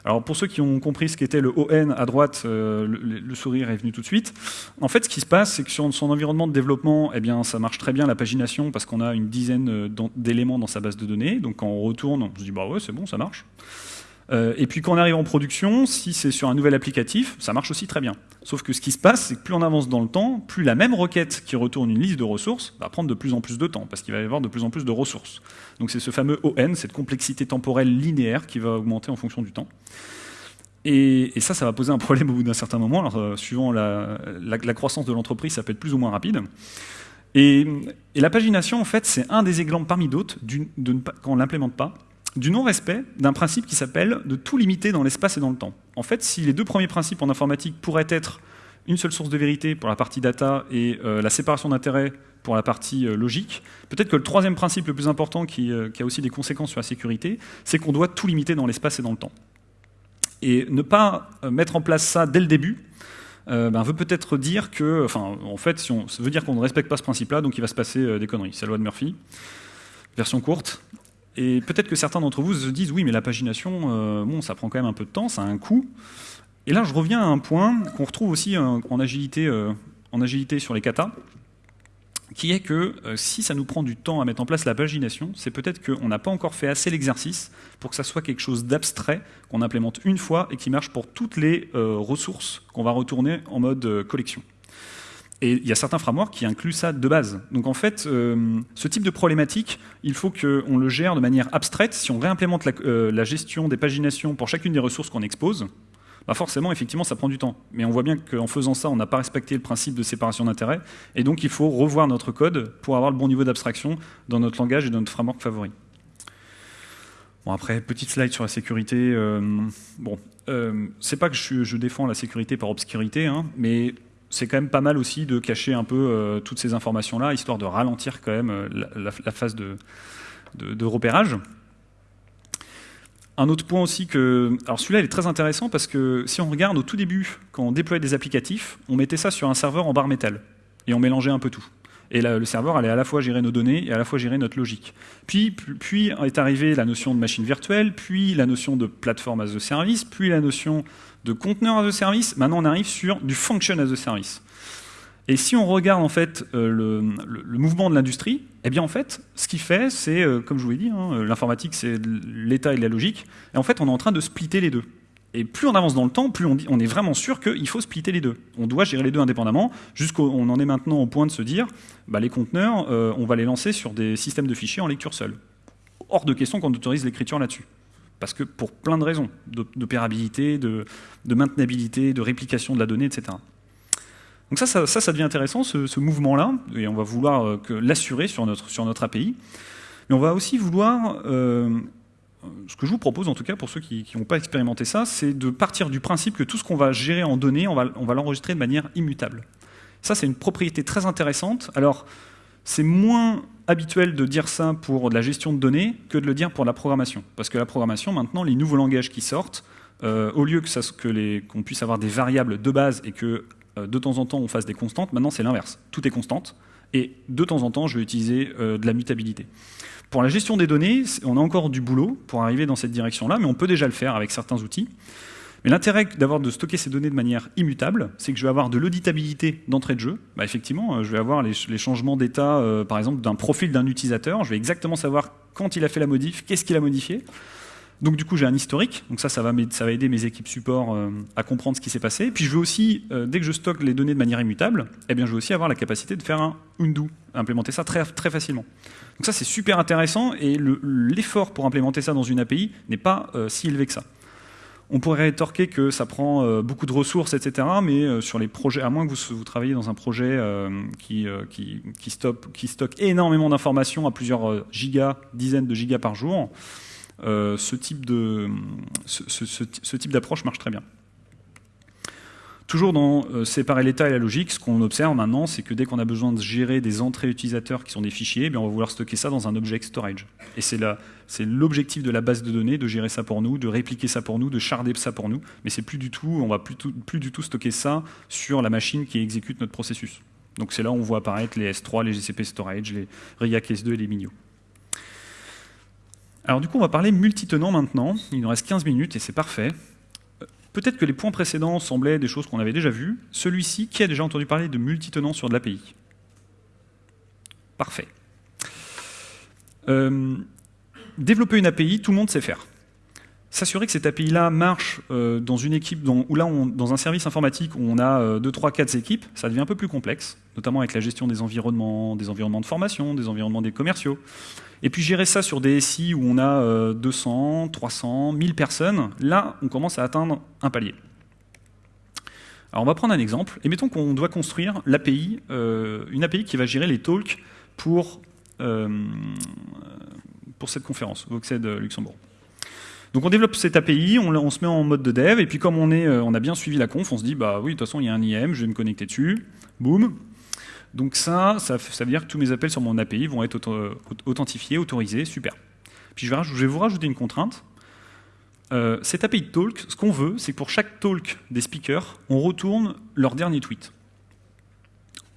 Alors pour ceux qui ont compris ce qu'était le ON à droite, euh, le, sourire est venu tout de suite. En fait, ce qui se passe, c'est que sur son environnement de développement, eh bien, ça marche très bien la pagination parce qu'on a une dizaine euh, d'éléments dans sa base de données. Donc quand on retourne, on se dit bah ouais, c'est bon, ça marche. Euh, et puis quand on arrive en production, si c'est sur un nouvel applicatif, ça marche aussi très bien. Sauf que ce qui se passe, c'est que plus on avance dans le temps, plus la même requête qui retourne une liste de ressources va prendre de plus en plus de temps, parce qu'il va y avoir de plus en plus de ressources. Donc c'est ce fameux ON, cette complexité temporelle linéaire qui va augmenter en fonction du temps. Et, ça, ça va poser un problème au bout d'un certain moment. Alors, euh, suivant la, croissance de l'entreprise, ça peut être plus ou moins rapide. Et, la pagination, en fait, c'est un des exemples parmi d'autres, quand on ne l'implémente pas, du non-respect d'un principe qui s'appelle de tout limiter dans l'espace et dans le temps. En fait, si les deux premiers principes en informatique pourraient être une seule source de vérité pour la partie data et euh, la séparation d'intérêts pour la partie euh, logique, peut-être que le troisième principe le plus important qui, qui a aussi des conséquences sur la sécurité, c'est qu'on doit tout limiter dans l'espace et dans le temps. Et ne pas euh, mettre en place ça dès le début, euh, ben, veut peut-être dire que, enfin, en fait, si on, ça veut dire qu'on ne respecte pas ce principe-là, donc il va se passer euh, des conneries. C'est la loi de Murphy, version courte. Et peut-être que certains d'entre vous se disent, oui, mais la pagination, bon, ça prend quand même un peu de temps, ça a un coût. Et là, je reviens à un point qu'on retrouve aussi en, agilité, en agilité sur les katas. qui est que euh, si ça nous prend du temps à mettre en place la pagination, c'est peut-être qu'on n'a pas encore fait assez l'exercice pour que ça soit quelque chose d'abstrait, qu'on implémente une fois et qui marche pour toutes les euh, ressources qu'on va retourner en mode euh, collection. Et il y a certains frameworks qui incluent ça de base. Donc en fait, ce type de problématique, il faut qu'on le gère de manière abstraite. Si on réimplémente la, la gestion des paginations pour chacune des ressources qu'on expose, bah forcément, effectivement, ça prend du temps. Mais on voit bien qu'en faisant ça, on n'a pas respecté le principe de séparation d'intérêts, et donc il faut revoir notre code pour avoir le bon niveau d'abstraction dans notre langage et dans notre framework favori. Bon, après, petite slide sur la sécurité. Euh, bon, euh, c'est pas que je, défends la sécurité par obscurité, hein, mais c'est quand même pas mal aussi de cacher un peu euh, toutes ces informations-là, histoire de ralentir quand même la, phase de, repérage. Un autre point aussi que... Alors celui-là, il est très intéressant parce que si on regarde au tout début, quand on déployait des applicatifs, on mettait ça sur un serveur en barre métal et on mélangeait un peu tout. Et le serveur allait à la fois gérer nos données et à la fois gérer notre logique. Puis, puis est arrivée la notion de machine virtuelle, puis la notion de plateforme as a service, puis la notion de conteneur as a service. Maintenant, on arrive sur du function as a service. Et si on regarde en fait euh, le, mouvement de l'industrie, eh bien en fait, ce qu'il fait, c'est, euh, comme je vous l'ai dit, hein, l'informatique c'est l'état et la logique, et en fait on est en train de splitter les deux. Et plus on avance dans le temps, plus on, est vraiment sûr qu'il faut splitter les deux. On doit gérer les deux indépendamment, jusqu'on en est maintenant au point de se dire, bah, les conteneurs, euh, on va les lancer sur des systèmes de fichiers en lecture seule. Hors de question qu'on autorise l'écriture là-dessus. Parce que pour plein de raisons, d'opérabilité, de, maintenabilité, de réplication de la donnée, etc. Donc ça, ça, ça, devient intéressant, ce, mouvement-là, et on va vouloir euh, l'assurer sur notre, sur notre API. Mais on va aussi vouloir, euh, ce que je vous propose en tout cas pour ceux qui n'ont pas expérimenté ça, c'est de partir du principe que tout ce qu'on va gérer en données, on va, on va l'enregistrer de manière immutable. Ça, c'est une propriété très intéressante. Alors, c'est moins habituel de dire ça pour de la gestion de données que de le dire pour la programmation. Parce que la programmation, maintenant, les nouveaux langages qui sortent, euh, au lieu que qu'on puisse avoir des variables de base et que euh, de temps en temps on fasse des constantes, maintenant c'est l'inverse. Tout est constante, et de temps en temps je vais utiliser euh, de la mutabilité. Pour la gestion des données, on a encore du boulot pour arriver dans cette direction-là, mais on peut déjà le faire avec certains outils. Mais l'intérêt d'avoir de stocker ces données de manière immutable, c'est que je vais avoir de l'auditabilité d'entrée de jeu. Bah, effectivement, euh, je vais avoir les, changements d'état, par exemple, d'un profil d'un utilisateur. Je vais exactement savoir quand il a fait la modif, qu'est-ce qu'il a modifié. Donc du coup, j'ai un historique. Donc ça, ça va, aider mes équipes support euh, à comprendre ce qui s'est passé. Puis je veux aussi, euh, dès que je stocke les données de manière immutable, eh bien, je veux aussi avoir la capacité de faire un undo, implémenter ça très, facilement. Donc ça, c'est super intéressant et l'effort pour implémenter ça dans une API n'est pas euh, si élevé que ça. On pourrait rétorquer que ça prend beaucoup de ressources, etc. Mais sur les projets, à moins que vous, vous travailliez dans un projet qui, qui, stocke énormément d'informations à plusieurs gigas, dizaines de gigas par jour, euh, ce type d'approche marche très bien. Toujours dans euh, séparer l'état et la logique, ce qu'on observe maintenant, c'est que dès qu'on a besoin de gérer des entrées utilisateurs qui sont des fichiers, eh bien on va vouloir stocker ça dans un object storage. Et c'est l'objectif de la base de données, de gérer ça pour nous, de répliquer ça pour nous, de charder ça pour nous. Mais c'est plus du tout, on va plus, du tout stocker ça sur la machine qui exécute notre processus. Donc c'est là où on voit apparaître les S3, les GCP Storage, les RIAC S2 et les Minio. Alors du coup, on va parler multitenant maintenant. Il nous reste 15 minutes et c'est parfait. Peut-être que les points précédents semblaient des choses qu'on avait déjà vues. Celui-ci, qui a déjà entendu parler de multitenant sur de l'API Parfait. Euh, développer une API, tout le monde sait faire. S'assurer que cette API-là marche euh, dans une équipe, là, dans un service informatique où on a 2, 3, 4 équipes, ça devient un peu plus complexe, notamment avec la gestion des environnements, des environnements de formation, des environnements des commerciaux. Et puis gérer ça sur des SI où on a 200, 300, 1000 personnes, là, on commence à atteindre un palier. Alors on va prendre un exemple, et mettons qu'on doit construire l'API, euh, une API qui va gérer les talks pour, euh, pour cette conférence, Voxed Luxembourg. Donc on développe cette API, on, se met en mode de dev, et puis comme on, est, euh, on a bien suivi la conf, on se dit, bah oui, de toute façon, il y a un IM, je vais me connecter dessus, boum, donc ça, ça, veut dire que tous mes appels sur mon API vont être authentifiés, autorisés, super. Puis je vais, vous rajouter une contrainte. Euh, cette API de talk, ce qu'on veut, c'est que pour chaque talk des speakers, on retourne leur dernier tweet.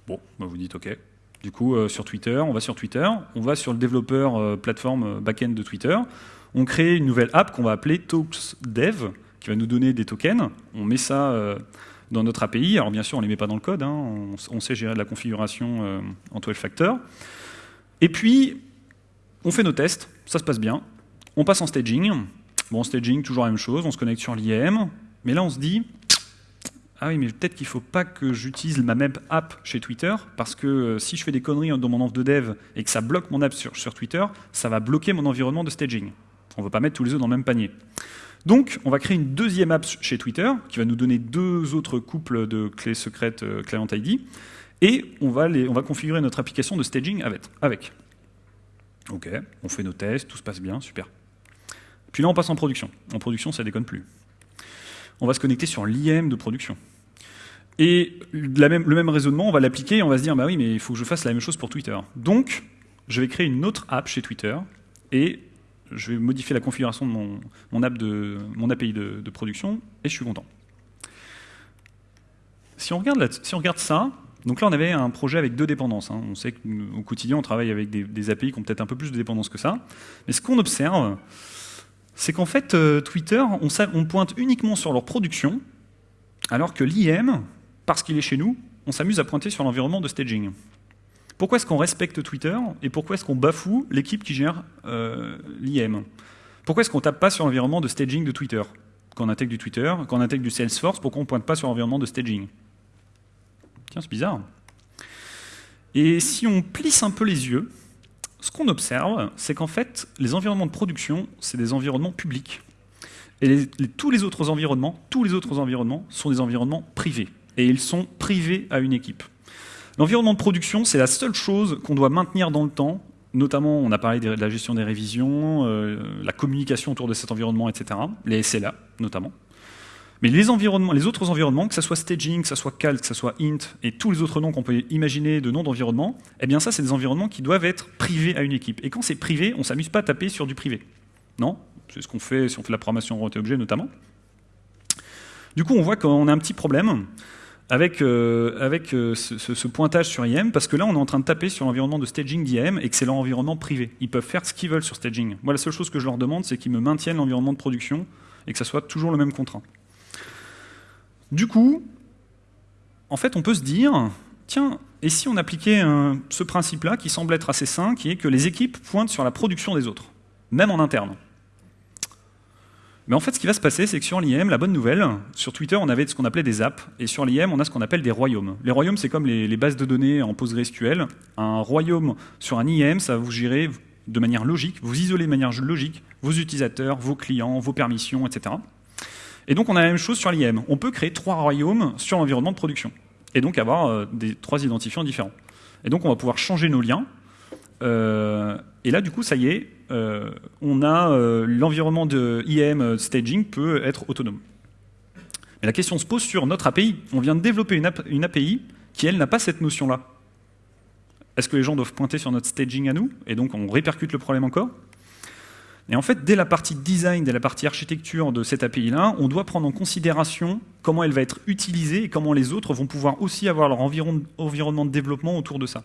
Bon, bah vous dites OK. Du coup, euh, sur Twitter, on va sur Twitter, on va sur le développeur euh, plateforme backend de Twitter, on crée une nouvelle app qu'on va appeler TalksDev, qui va nous donner des tokens. On met ça dans notre API. Alors bien sûr, on ne les met pas dans le code, hein. on, sait gérer de la configuration euh, en 12 factor. Et puis, on fait nos tests, ça se passe bien. On passe en staging. Bon, staging, toujours la même chose, on se connecte sur l'IAM. Mais là, on se dit, ah oui, mais peut-être qu'il ne faut pas que j'utilise ma même app chez Twitter, parce que euh, si je fais des conneries dans mon env de dev et que ça bloque mon app sur, sur Twitter, ça va bloquer mon environnement de staging. On ne veut pas mettre tous les œufs dans le même panier. Donc, on va créer une deuxième app chez Twitter, qui va nous donner deux autres couples de clés secrètes euh, Client ID, et on va, configurer notre application de staging avec. avec. Ok, on fait nos tests, tout se passe bien, super. Puis là, on passe en production. En production, ça déconne plus. On va se connecter sur l'IM de production. Et le même raisonnement, on va l'appliquer et on va se dire, bah oui, mais il faut que je fasse la même chose pour Twitter. Donc, je vais créer une autre app chez Twitter et je vais modifier la configuration de mon, API de, production, et je suis content. Si on regarde, ça, donc là on avait un projet avec deux dépendances. Hein. On sait qu'au quotidien on travaille avec des, API qui ont peut-être un peu plus de dépendance que ça. Mais ce qu'on observe, c'est qu'en fait euh, Twitter, on pointe uniquement sur leur production, alors que l'IM, parce qu'il est chez nous, on s'amuse à pointer sur l'environnement de staging. Pourquoi est-ce qu'on respecte Twitter et pourquoi est-ce qu'on bafoue l'équipe qui gère euh, l'IM Pourquoi est-ce qu'on tape pas sur l'environnement de staging de Twitter? Quand on intègre du Twitter, quand on intègre du Salesforce, pourquoi on ne pointe pas sur l'environnement de staging Tiens, c'est bizarre. Et si on plisse un peu les yeux, ce qu'on observe, c'est qu'en fait, les environnements de production, c'est des environnements publics. Et tous les autres environnements, tous les autres environnements sont des environnements privés. Et ils sont privés à une équipe. L'environnement de production, c'est la seule chose qu'on doit maintenir dans le temps, notamment on a parlé de la gestion des révisions, euh, la communication autour de cet environnement, etc., les SLA notamment. Mais les, autres environnements, que ce soit staging, que ce soit cal, que ce soit int, et tous les autres noms qu'on peut imaginer de noms d'environnement, eh bien ça, c'est des environnements qui doivent être privés à une équipe. Et quand c'est privé, on ne s'amuse pas à taper sur du privé. Non? C'est ce qu'on fait si on fait la programmation orientée-objet notamment. Du coup, on voit qu'on a un petit problème avec, euh, avec euh, ce, pointage sur IM, parce que là, on est en train de taper sur l'environnement de staging d'IM et que c'est leur environnement privé. Ils peuvent faire ce qu'ils veulent sur staging. Moi, la seule chose que je leur demande, c'est qu'ils me maintiennent l'environnement de production et que ça soit toujours le même contrat. Du coup, en fait, on peut se dire, tiens, et si on appliquait ce principe-là, qui semble être assez sain, qui est que les équipes pointent sur la production des autres, même en interne? Mais en fait, ce qui va se passer, c'est que sur l'IM, la bonne nouvelle, sur Twitter, on avait ce qu'on appelait des apps, et sur l'IM, on a ce qu'on appelle des royaumes. Les royaumes, c'est comme les, bases de données en PostgreSQL. Un royaume sur un IM, ça va vous gérer de manière logique, vous isolez de manière logique vos utilisateurs, vos clients, vos permissions, etc. Et donc, on a la même chose sur l'IM. On peut créer trois royaumes sur l'environnement de production, et donc avoir euh, des, trois identifiants différents. Et donc, on va pouvoir changer nos liens, euh, et là, du coup, ça y est, on a euh, l'environnement de IAM euh, staging peut être autonome. Mais la question se pose sur notre API. On vient de développer une, API qui, elle, n'a pas cette notion-là. Est-ce que les gens doivent pointer sur notre staging à nous Et donc, on répercute le problème encore? Et en fait, dès la partie design, dès la partie architecture de cette API-là, on doit prendre en considération comment elle va être utilisée et comment les autres vont pouvoir aussi avoir leur environnement de développement autour de ça.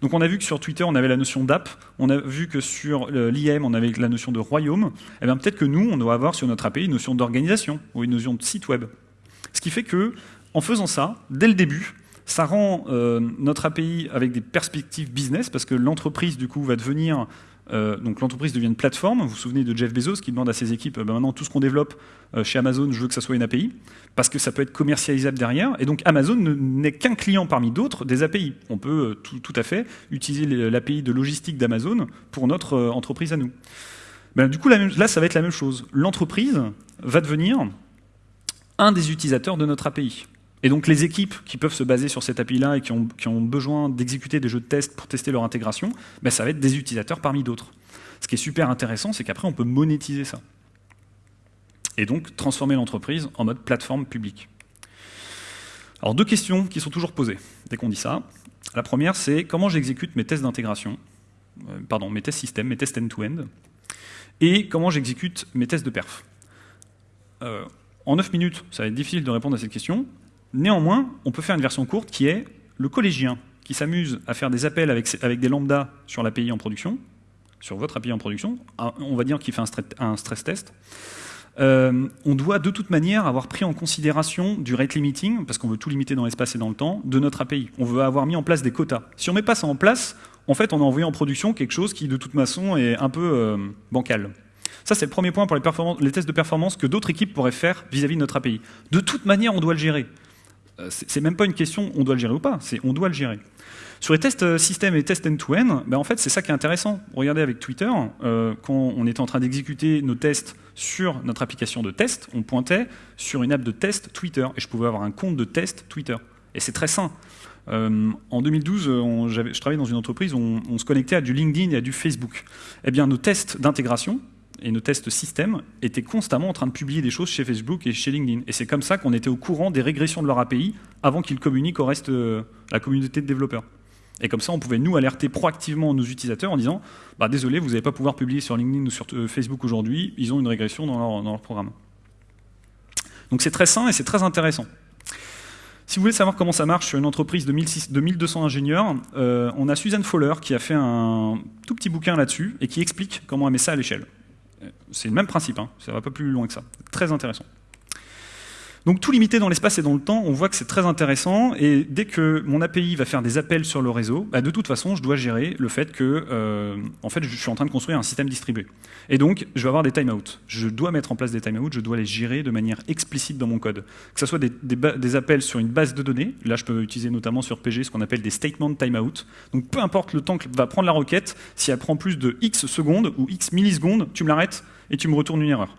Donc on a vu que sur Twitter, on avait la notion d'app, on a vu que sur euh, l'IM, on avait la notion de royaume, et eh bien peut-être que nous, on doit avoir sur notre API une notion d'organisation ou une notion de site web. Ce qui fait que, en faisant ça, dès le début, ça rend euh, notre API avec des perspectives business, parce que l'entreprise, du coup, va devenir euh, donc l'entreprise devient une plateforme. Vous vous souvenez de Jeff Bezos qui demande à ses équipes, ben maintenant tout ce qu'on développe euh, chez Amazon, je veux que ça soit une API, parce que ça peut être commercialisable derrière. Et donc Amazon n'est qu'un client parmi d'autres des API. On peut euh, tout, à fait utiliser l'API de logistique d'Amazon pour notre entreprise à nous. Ben, du coup, là, ça va être la même chose. L'entreprise va devenir un des utilisateurs de notre API. Et donc les équipes qui peuvent se baser sur cette API-là et qui ont, besoin d'exécuter des jeux de test pour tester leur intégration, ben ça va être des utilisateurs parmi d'autres. Ce qui est super intéressant, c'est qu'après on peut monétiser ça. Et donc transformer l'entreprise en mode plateforme publique. Alors deux questions qui sont toujours posées dès qu'on dit ça. La première, c'est comment j'exécute mes tests d'intégration, euh, pardon, mes tests système, mes tests end-to-end, et comment j'exécute mes tests de perf? Euh, en 9 minutes, ça va être difficile de répondre à cette question. Néanmoins, on peut faire une version courte qui est le collégien qui s'amuse à faire des appels avec, des lambdas sur l'API en production, sur votre API en production, on va dire qu'il fait un stress, test, Euh, on doit de toute manière avoir pris en considération du rate limiting, parce qu'on veut tout limiter dans l'espace et dans le temps, de notre API. On veut avoir mis en place des quotas. Si on met pas ça en place, en fait, on a envoyé en production quelque chose qui, de toute façon, est un peu euh, bancal. Ça, c'est le premier point pour les, tests de performance que d'autres équipes pourraient faire vis-à-vis -vis de notre API. De toute manière, on doit le gérer. Euh, c'est même pas une question on doit le gérer ou pas, c'est on doit le gérer. Sur les tests euh, système et tests end-to-end, ben en fait, c'est ça qui est intéressant. Regardez avec Twitter, euh, quand on était en train d'exécuter nos tests sur notre application de test, on pointait sur une app de test Twitter, et je pouvais avoir un compte de test Twitter. Et c'est très sain. en 2012, je travaillais dans une entreprise où on, on, se connectait à du LinkedIn et à du Facebook. Eh bien, nos tests d'intégration, et nos tests système étaient constamment en train de publier des choses chez Facebook et chez LinkedIn. Et c'est comme ça qu'on était au courant des régressions de leur API avant qu'ils communiquent au reste de euh, la communauté de développeurs. Et comme ça, on pouvait nous alerter proactivement nos utilisateurs en disant bah, Désolé, vous n'allez pas pouvoir publier sur LinkedIn ou sur euh, Facebook aujourd'hui, ils ont une régression dans leur, dans leur programme. Donc c'est très sain et c'est très intéressant. Si vous voulez savoir comment ça marche sur une entreprise de, 1200 ingénieurs, euh, on a Suzanne Fowler qui a fait un tout petit bouquin là-dessus et qui explique comment on met ça à l'échelle. C'est le même principe, hein. ça va pas plus loin que ça. Très intéressant. Donc tout limité dans l'espace et dans le temps, on voit que c'est très intéressant, et dès que mon API va faire des appels sur le réseau, bah, de toute façon, je dois gérer le fait que, euh, en fait, je suis en train de construire un système distribué. Et donc, je vais avoir des timeouts. Je dois mettre en place des timeouts, je dois les gérer de manière explicite dans mon code. Que ce soit des, appels sur une base de données, là je peux utiliser notamment sur PG ce qu'on appelle des statement timeout. Donc peu importe le temps que va prendre la requête, si elle prend plus de X secondes ou X millisecondes, tu me l'arrêtes et tu me retournes une erreur.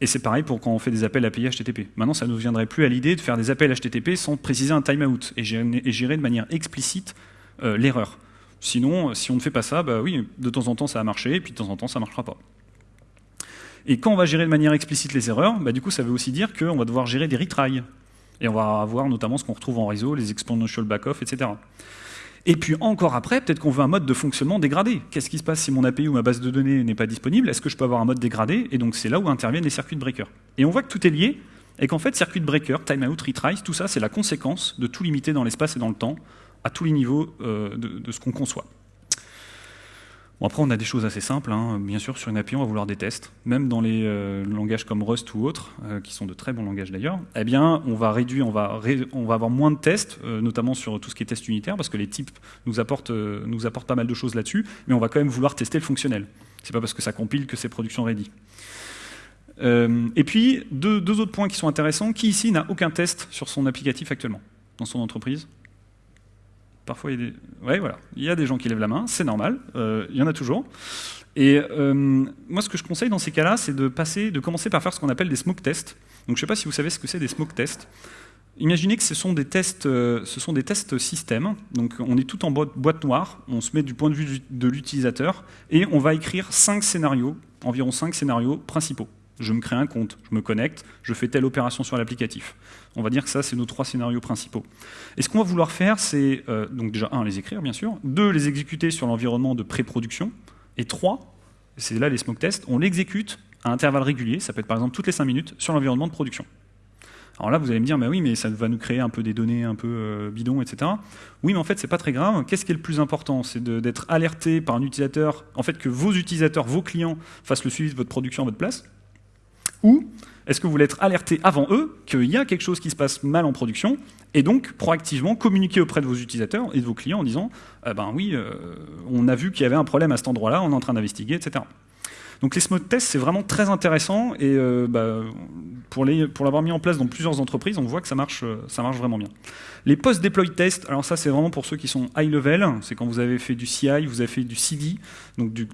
Et c'est pareil pour quand on fait des appels API HTTP. Maintenant, ça ne nous viendrait plus à l'idée de faire des appels HTTP sans préciser un timeout et gérer, de manière explicite euh, l'erreur. Sinon, si on ne fait pas ça, bah oui, de temps en temps ça a marché, et puis de temps en temps ça ne marchera pas. Et quand on va gérer de manière explicite les erreurs, bah du coup ça veut aussi dire qu'on va devoir gérer des retries. Et on va avoir notamment ce qu'on retrouve en réseau, les exponential back-off, etc. Et puis encore après, peut-être qu'on veut un mode de fonctionnement dégradé. Qu'est-ce qui se passe si mon API ou ma base de données n'est pas disponible? Est-ce que je peux avoir un mode dégradé? Et donc c'est là où interviennent les circuits de breaker. Et on voit que tout est lié, et qu'en fait, circuit de breaker, timeout, retries, tout ça, c'est la conséquence de tout limiter dans l'espace et dans le temps, à tous les niveaux euh, de ce qu'on conçoit. Bon, après, on a des choses assez simples. Hein. Bien sûr, sur une API, on va vouloir des tests. Même dans les euh, langages comme Rust ou autres, euh, qui sont de très bons langages d'ailleurs, eh bien, on va réduire, on va, avoir moins de tests, euh, notamment sur tout ce qui est test unitaire, parce que les types nous apportent, pas mal de choses là-dessus, mais on va quand même vouloir tester le fonctionnel. C'est pas parce que ça compile que c'est production ready. et puis, deux autres points qui sont intéressants. Qui ici n'a aucun test sur son applicatif actuellement, dans son entreprise? Parfois, il y a des, ouais, voilà. il y a des gens qui lèvent la main, c'est normal, euh, il y en a toujours. Et euh, moi, ce que je conseille dans ces cas-là, c'est de de commencer par faire ce qu'on appelle des smoke tests. Donc, je ne sais pas si vous savez ce que c'est des smoke tests. Imaginez que ce sont des tests, euh, ce sont des tests système. Donc, on est tout en boîte noire, on se met du point de vue de l'utilisateur et on va écrire cinq scénarios, environ cinq scénarios principaux je me crée un compte, je me connecte, je fais telle opération sur l'applicatif. On va dire que ça, c'est nos trois scénarios principaux. Et ce qu'on va vouloir faire, c'est euh, donc déjà, un, les écrire, bien sûr, deux, les exécuter sur l'environnement de pré-production, et trois, c'est là les smoke tests, on l'exécute à intervalles réguliers, ça peut être par exemple toutes les cinq minutes, sur l'environnement de production. Alors là, vous allez me dire, mais oui, mais ça va nous créer un peu des données un peu euh, bidons, etc. Oui, mais en fait, c'est pas très grave. Qu'est-ce qui est le plus important? C'est d'être alerté par un utilisateur, en fait, que vos utilisateurs, vos clients, fassent le suivi de votre production à votre place, ou est-ce que vous voulez être alerté avant eux qu'il y a quelque chose qui se passe mal en production et donc proactivement communiquer auprès de vos utilisateurs et de vos clients en disant eh ben oui, euh, on a vu qu'il y avait un problème à cet endroit-là, on est en train d'investiguer, etc. Donc les smooth tests, c'est vraiment très intéressant et euh, bah, pour l'avoir mis en place dans plusieurs entreprises, on voit que ça marche, euh, ça marche vraiment bien. Les post-deploy tests, alors ça c'est vraiment pour ceux qui sont high level, c'est quand vous avez fait du CI, vous avez fait du CD, donc du,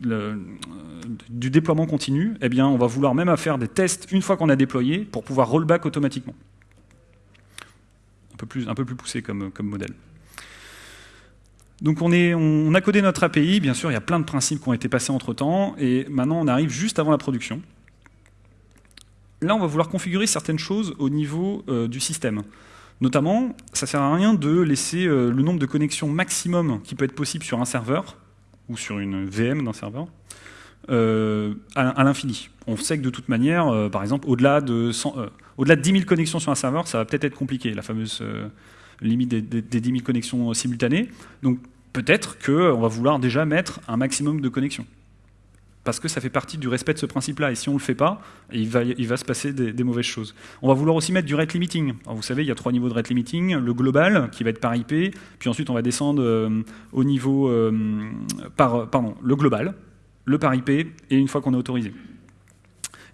du déploiement continu, eh bien on va vouloir même faire des tests une fois qu'on a déployé pour pouvoir rollback automatiquement. Un peu plus, poussé comme, comme modèle. Donc on, est, on, a codé notre API, bien sûr, il y a plein de principes qui ont été passés entre-temps, et maintenant on arrive juste avant la production. Là, on va vouloir configurer certaines choses au niveau euh, du système. Notamment, ça ne sert à rien de laisser euh, le nombre de connexions maximum qui peut être possible sur un serveur, ou sur une VM d'un serveur, euh, à, l'infini. On sait que de toute manière, par exemple, au-delà de, au-delà de 10 000 connexions sur un serveur, ça va peut-être être compliqué, la fameuse limite des, des, 10 000 connexions simultanées. Donc peut-être qu'on va vouloir déjà mettre un maximum de connexions. Parce que ça fait partie du respect de ce principe-là. Et si on ne le fait pas, il va, se passer des, mauvaises choses. On va vouloir aussi mettre du rate limiting. vous savez, il y a trois niveaux de rate limiting. Le global, qui va être par IP, puis ensuite on va descendre euh, au niveau euh, par, pardon, le global, le par IP, et une fois qu'on est autorisé.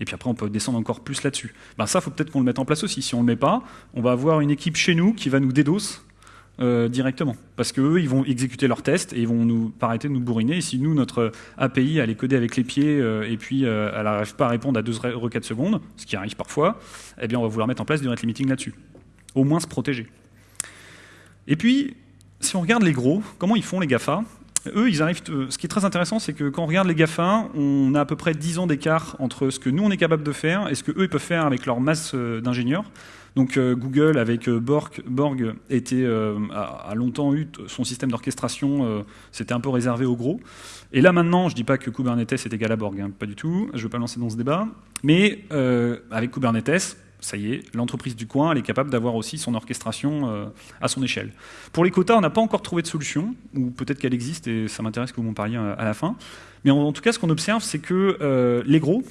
Et puis après, on peut descendre encore plus là-dessus. Ben ça, faut peut-être qu'on le mette en place aussi. Si on ne le met pas, on va avoir une équipe chez nous qui va nous dédos euh, directement. Parce qu'eux, ils vont exécuter leurs tests et ils vont nous arrêter de nous bourriner. Et si nous, notre API, elle est codée avec les pieds euh, et puis euh, elle n'arrive pas à répondre à deux requêtes secondes, ce qui arrive parfois, eh bien, on va vouloir mettre en place du rate limiting là-dessus. Au moins se protéger. Et puis, si on regarde les gros, comment ils font les GAFA? Eux, ils arrivent. Ce qui est très intéressant, c'est que quand on regarde les GAFA, on a à peu près 10 ans d'écart entre ce que nous on est capable de faire et ce que eux ils peuvent faire avec leur masse d'ingénieurs. Donc euh, Google avec euh, Borg, Borg était, euh, a, longtemps eu son système d'orchestration, c'était un peu réservé aux gros. Et là maintenant, je ne dis pas que Kubernetes est égal à Borg, hein, pas du tout, je ne veux pas lancer dans ce débat, mais avec Kubernetes, ça y est, l'entreprise du coin, elle est capable d'avoir aussi son orchestration à son échelle. Pour les quotas, on n'a pas encore trouvé de solution, ou peut-être qu'elle existe, et ça m'intéresse que vous m'en parliez à, la fin. Mais en, tout cas, ce qu'on observe, c'est que les gros,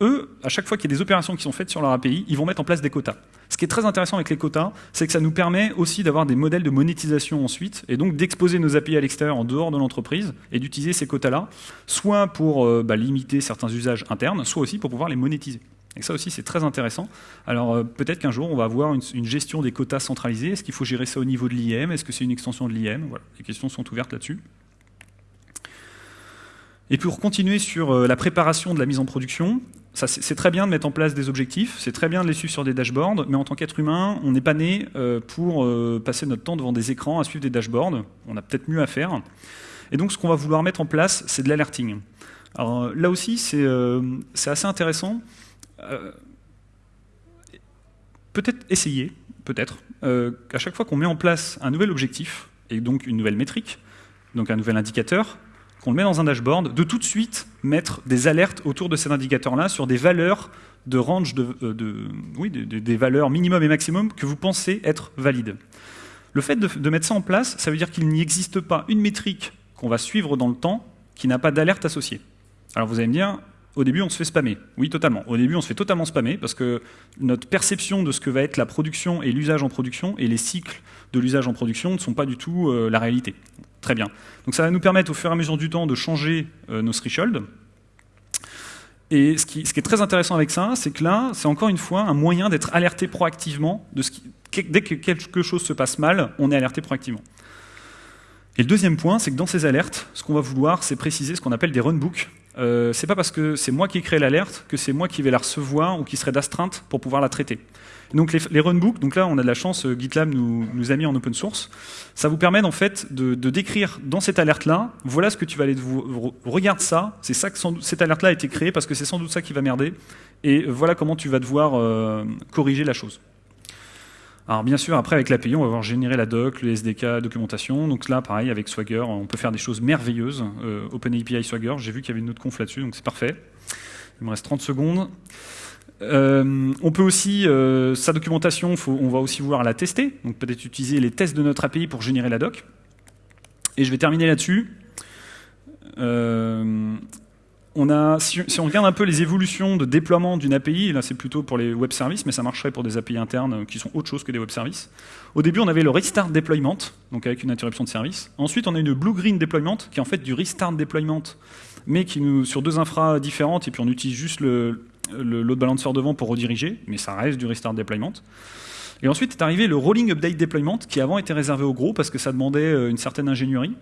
eux, à chaque fois qu'il y a des opérations qui sont faites sur leur API, ils vont mettre en place des quotas. Ce qui est très intéressant avec les quotas, c'est que ça nous permet aussi d'avoir des modèles de monétisation ensuite, et donc d'exposer nos API à l'extérieur en dehors de l'entreprise, et d'utiliser ces quotas-là, soit pour euh, bah, limiter certains usages internes, soit aussi pour pouvoir les monétiser. Et ça aussi, c'est très intéressant. Alors euh, peut-être qu'un jour, on va avoir une, gestion des quotas centralisée. Est-ce qu'il faut gérer ça au niveau de l'IM Est-ce que c'est une extension de l'IM. Les questions sont ouvertes là-dessus. Et pour continuer sur euh, la préparation de la mise en production, c'est très bien de mettre en place des objectifs, c'est très bien de les suivre sur des dashboards, mais en tant qu'être humain, on n'est pas né euh, pour passer notre temps devant des écrans à suivre des dashboards. On a peut-être mieux à faire. Et donc, ce qu'on va vouloir mettre en place, c'est de l'alerting. Alors là aussi, c'est assez intéressant. Peut-être essayer, peut-être, qu'à chaque fois qu'on met en place un nouvel objectif, et donc une nouvelle métrique, donc un nouvel indicateur, qu'on le met dans un dashboard, de tout de suite mettre des alertes autour de cet indicateur-là sur des valeurs de range, de, euh, oui, des valeurs minimum et maximum que vous pensez être valides. Le fait de, mettre ça en place, ça veut dire qu'il n'y existe pas une métrique qu'on va suivre dans le temps qui n'a pas d'alerte associée. Alors vous allez me dire, au début on se fait spammer. Oui, totalement. Au début on se fait totalement spammer parce que notre perception de ce que va être la production et l'usage en production et les cycles de l'usage en production ne sont pas du tout euh, la réalité. Très bien. Donc ça va nous permettre au fur et à mesure du temps de changer euh, nos thresholds. Et ce qui, est très intéressant avec ça, c'est que là, c'est encore une fois un moyen d'être alerté proactivement. De ce qui, dès que quelque chose se passe mal, on est alerté proactivement. Et le deuxième point, c'est que dans ces alertes, ce qu'on va vouloir, c'est préciser ce qu'on appelle des runbooks. Euh, c'est pas parce que c'est moi qui ai créé l'alerte que c'est moi qui vais la recevoir ou qui serait d'astreinte pour pouvoir la traiter. Donc les, runbooks, donc là on a de la chance, euh, GitLab nous, nous, a mis en open source, ça vous permet en fait de, décrire dans cette alerte-là, voilà ce que tu vas aller, vous, regarde ça, c'est ça que cette alerte-là a été créée parce que c'est sans doute ça qui va merder, et voilà comment tu vas devoir euh, corriger la chose. Alors bien sûr, après avec l'API, on va voir générer la doc, le SDK, documentation. Donc là, pareil, avec Swagger, on peut faire des choses merveilleuses. Euh, OpenAPI Swagger, j'ai vu qu'il y avait une autre conf là-dessus, donc c'est parfait. Il me reste 30 secondes. Euh, on peut aussi, euh, sa documentation, on va aussi vouloir la tester, donc peut-être utiliser les tests de notre API pour générer la doc. Et je vais terminer là-dessus. Euh, si, on regarde un peu les évolutions de déploiement d'une API, là c'est plutôt pour les web services, mais ça marcherait pour des API internes qui sont autre chose que des web services. Au début, on avait le restart deployment, donc avec une interruption de service. Ensuite, on a une blue-green deployment, qui est en fait du restart deployment, mais qui nous, sur deux infras différentes, et puis on utilise juste le, load balancer devant pour rediriger, mais ça reste du restart deployment. Et ensuite est arrivé le rolling update deployment, qui avant était réservé aux gros parce que ça demandait euh, une certaine ingénierie.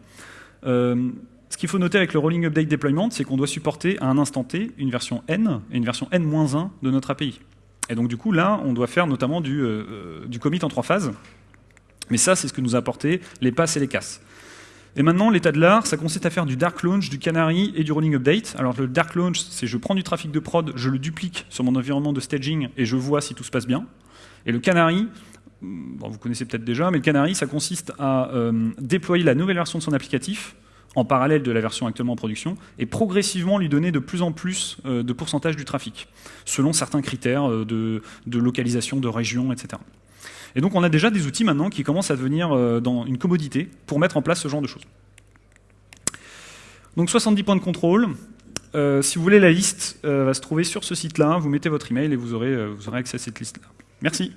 Euh, ce qu'il faut noter avec le rolling update deployment, c'est qu'on doit supporter à un instant T une version N et une version N-1 de notre API. Et donc du coup, là, on doit faire notamment du, euh, du commit en trois phases. Mais ça, c'est ce que nous a apporté les passes et les casses. Et maintenant, l'état de l'art, ça consiste à faire du dark launch, du canary et du rolling update. Alors le dark launch, c'est je prends du trafic de prod, je le duplique sur mon environnement de staging et je vois si tout se passe bien. Et le canary, vous connaissez peut-être déjà, mais le canary, ça consiste à euh, déployer la nouvelle version de son applicatif en parallèle de la version actuellement en production, et progressivement lui donner de plus en plus euh, de pourcentage du trafic, selon certains critères euh, de, localisation, de région, etc. Et donc on a déjà des outils maintenant qui commencent à devenir euh, dans une commodité pour mettre en place ce genre de choses. Donc 70 points de contrôle. Si vous voulez, la liste va se trouver sur ce site-là. Vous mettez votre email et vous aurez, vous aurez accès à cette liste-là. Merci.